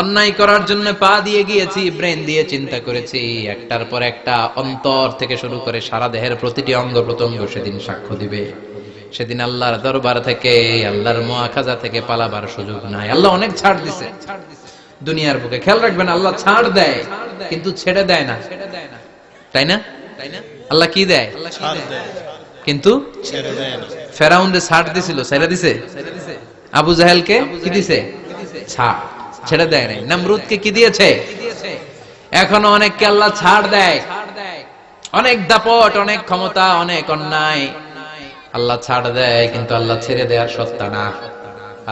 অন্যায় করার জন্য পা দিয়ে গিয়েছি, ব্রেন দিয়ে চিন্তা করেছি। একটার পর একটা অন্তর থেকে শুরু করে সারা দেহের প্রতিটি অঙ্গ প্রত্যঙ্গ সেদিন সাক্ষ্য দিবে। সেদিন আল্লাহর দরবার থেকে, আল্লাহর মোয়াখাজা থেকে পালাবার সুযোগ নাই। আল্লাহ অনেক ছাড় দিছে। দুনিয়ার বুকে খেয়াল রাখবেন, আল্লাহ ছাড় দেয়, কিন্তু ছেড়ে দেয় না। তাই না? তাই না? আল্লাহ কি দেয়? ছাড় দেয়? কিন্তু ফেরাউন্ডে ছাড় দিছিল ছেড়ে দিছে? আবু জাহেলকে কি দিছে? ছাড়। ছেড়ে দেয় নাই। নমরুদকে কি দিয়েছে? এখনও অনেককে আল্লাহ ছাড় দেয়। অনেক দাপট, অনেক ক্ষমতা, অনেক অন্যায়। আল্লাহ ছাড় দেয়, কিন্তু আল্লাহ ছেড়ে দেওয়ার সত্তা না।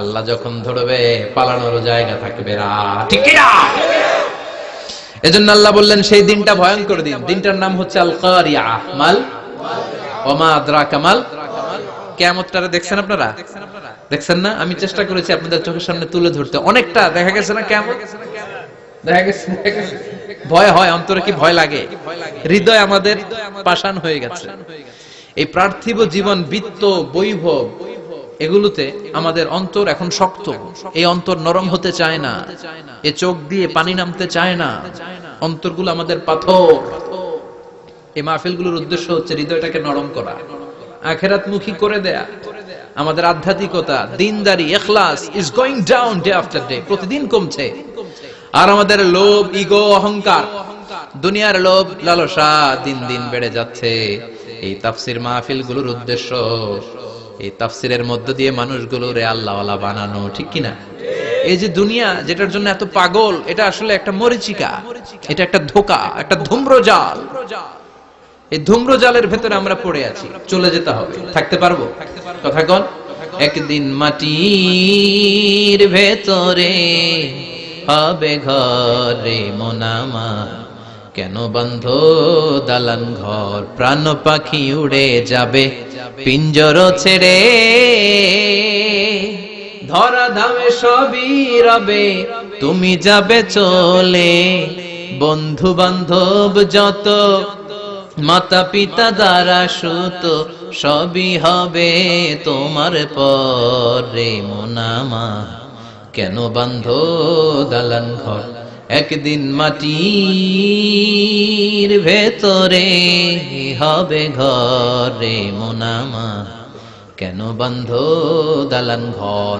আল্লাহ যখন ধরবে, পালানোর জায়গা থাকবে না। ঠিক কি না এজন্য আল্লাহ বললেন, সেই দিনটা ভয়ঙ্কর দিন। দিনটার নাম হচ্ছে আল কারিয়া মাল আমি চেষ্টা করেছি আপনাদের চোখের সামনে তুলে ধরতে। অনেকটা দেখা গেছে না কেমন দেখা গেছে। ভয় হয়, অন্তরে কি ভয় লাগে? হৃদয় আমাদের পাষাণ হয়ে গেছে। এই পার্থিব জীবন, বৃত্ত বৈভব এগুলোতে আমাদের অন্তর এখন শক্ত। এই অন্তর নরম হতে চায় না। এ চোখ দিয়ে পানি নামতে চায় না। অন্তরগুলো আমাদের পাথর। এই মাহফিলগুলোর উদ্দেশ্য হচ্ছে হৃদয়টাকে নরম করা আখেরাত মুখী করে দেয়া, আমাদের আধ্যাত্মিকতা, দিনদারি, এখলাস is going down day after day প্রতিদিন কমছে। আর আমাদের লোভ, ইগো, অহংকার, দুনিয়ার লোভ, লালসা দিন দিন বেড়ে যাচ্ছে। এই তাফসির মাহফিলগুলোর উদ্দেশ্য, এই তাফসিরের মধ্য দিয়ে মানুষগুলোরে আল্লাহওয়ালা বানানো, ঠিক কিনা? এই যে দুনিয়া যেটার জন্য এত পাগল, এটা আসলে একটা মরিচিকা, এটা একটা ধোকা, একটা ধূম্রজাল। এই ধূম্রজালের ভেতরে আমরা পড়ে আছি। চলে যেতে হবে। থাকতে পারব? কথা কন একদিন মাটির ভেতরে হবে ঘরে মোনামা কেন বন্ধ দালান ঘর? প্রাণ পাখি উড়ে যাবে, পিঞ্জর ছেড়ে। ধরা ধামে সবই রবে, তুমি যাবে চলে। বন্ধু বান্ধব যত মাতা পিতা দ্বারা সুত সবই হবে তোমার পরে মোনামা। কেন বান্ধ দালান ঘর একদিন মাটির ভেতরে হবে ঘরে মোনামা। কেন বান্ধ দালান ঘর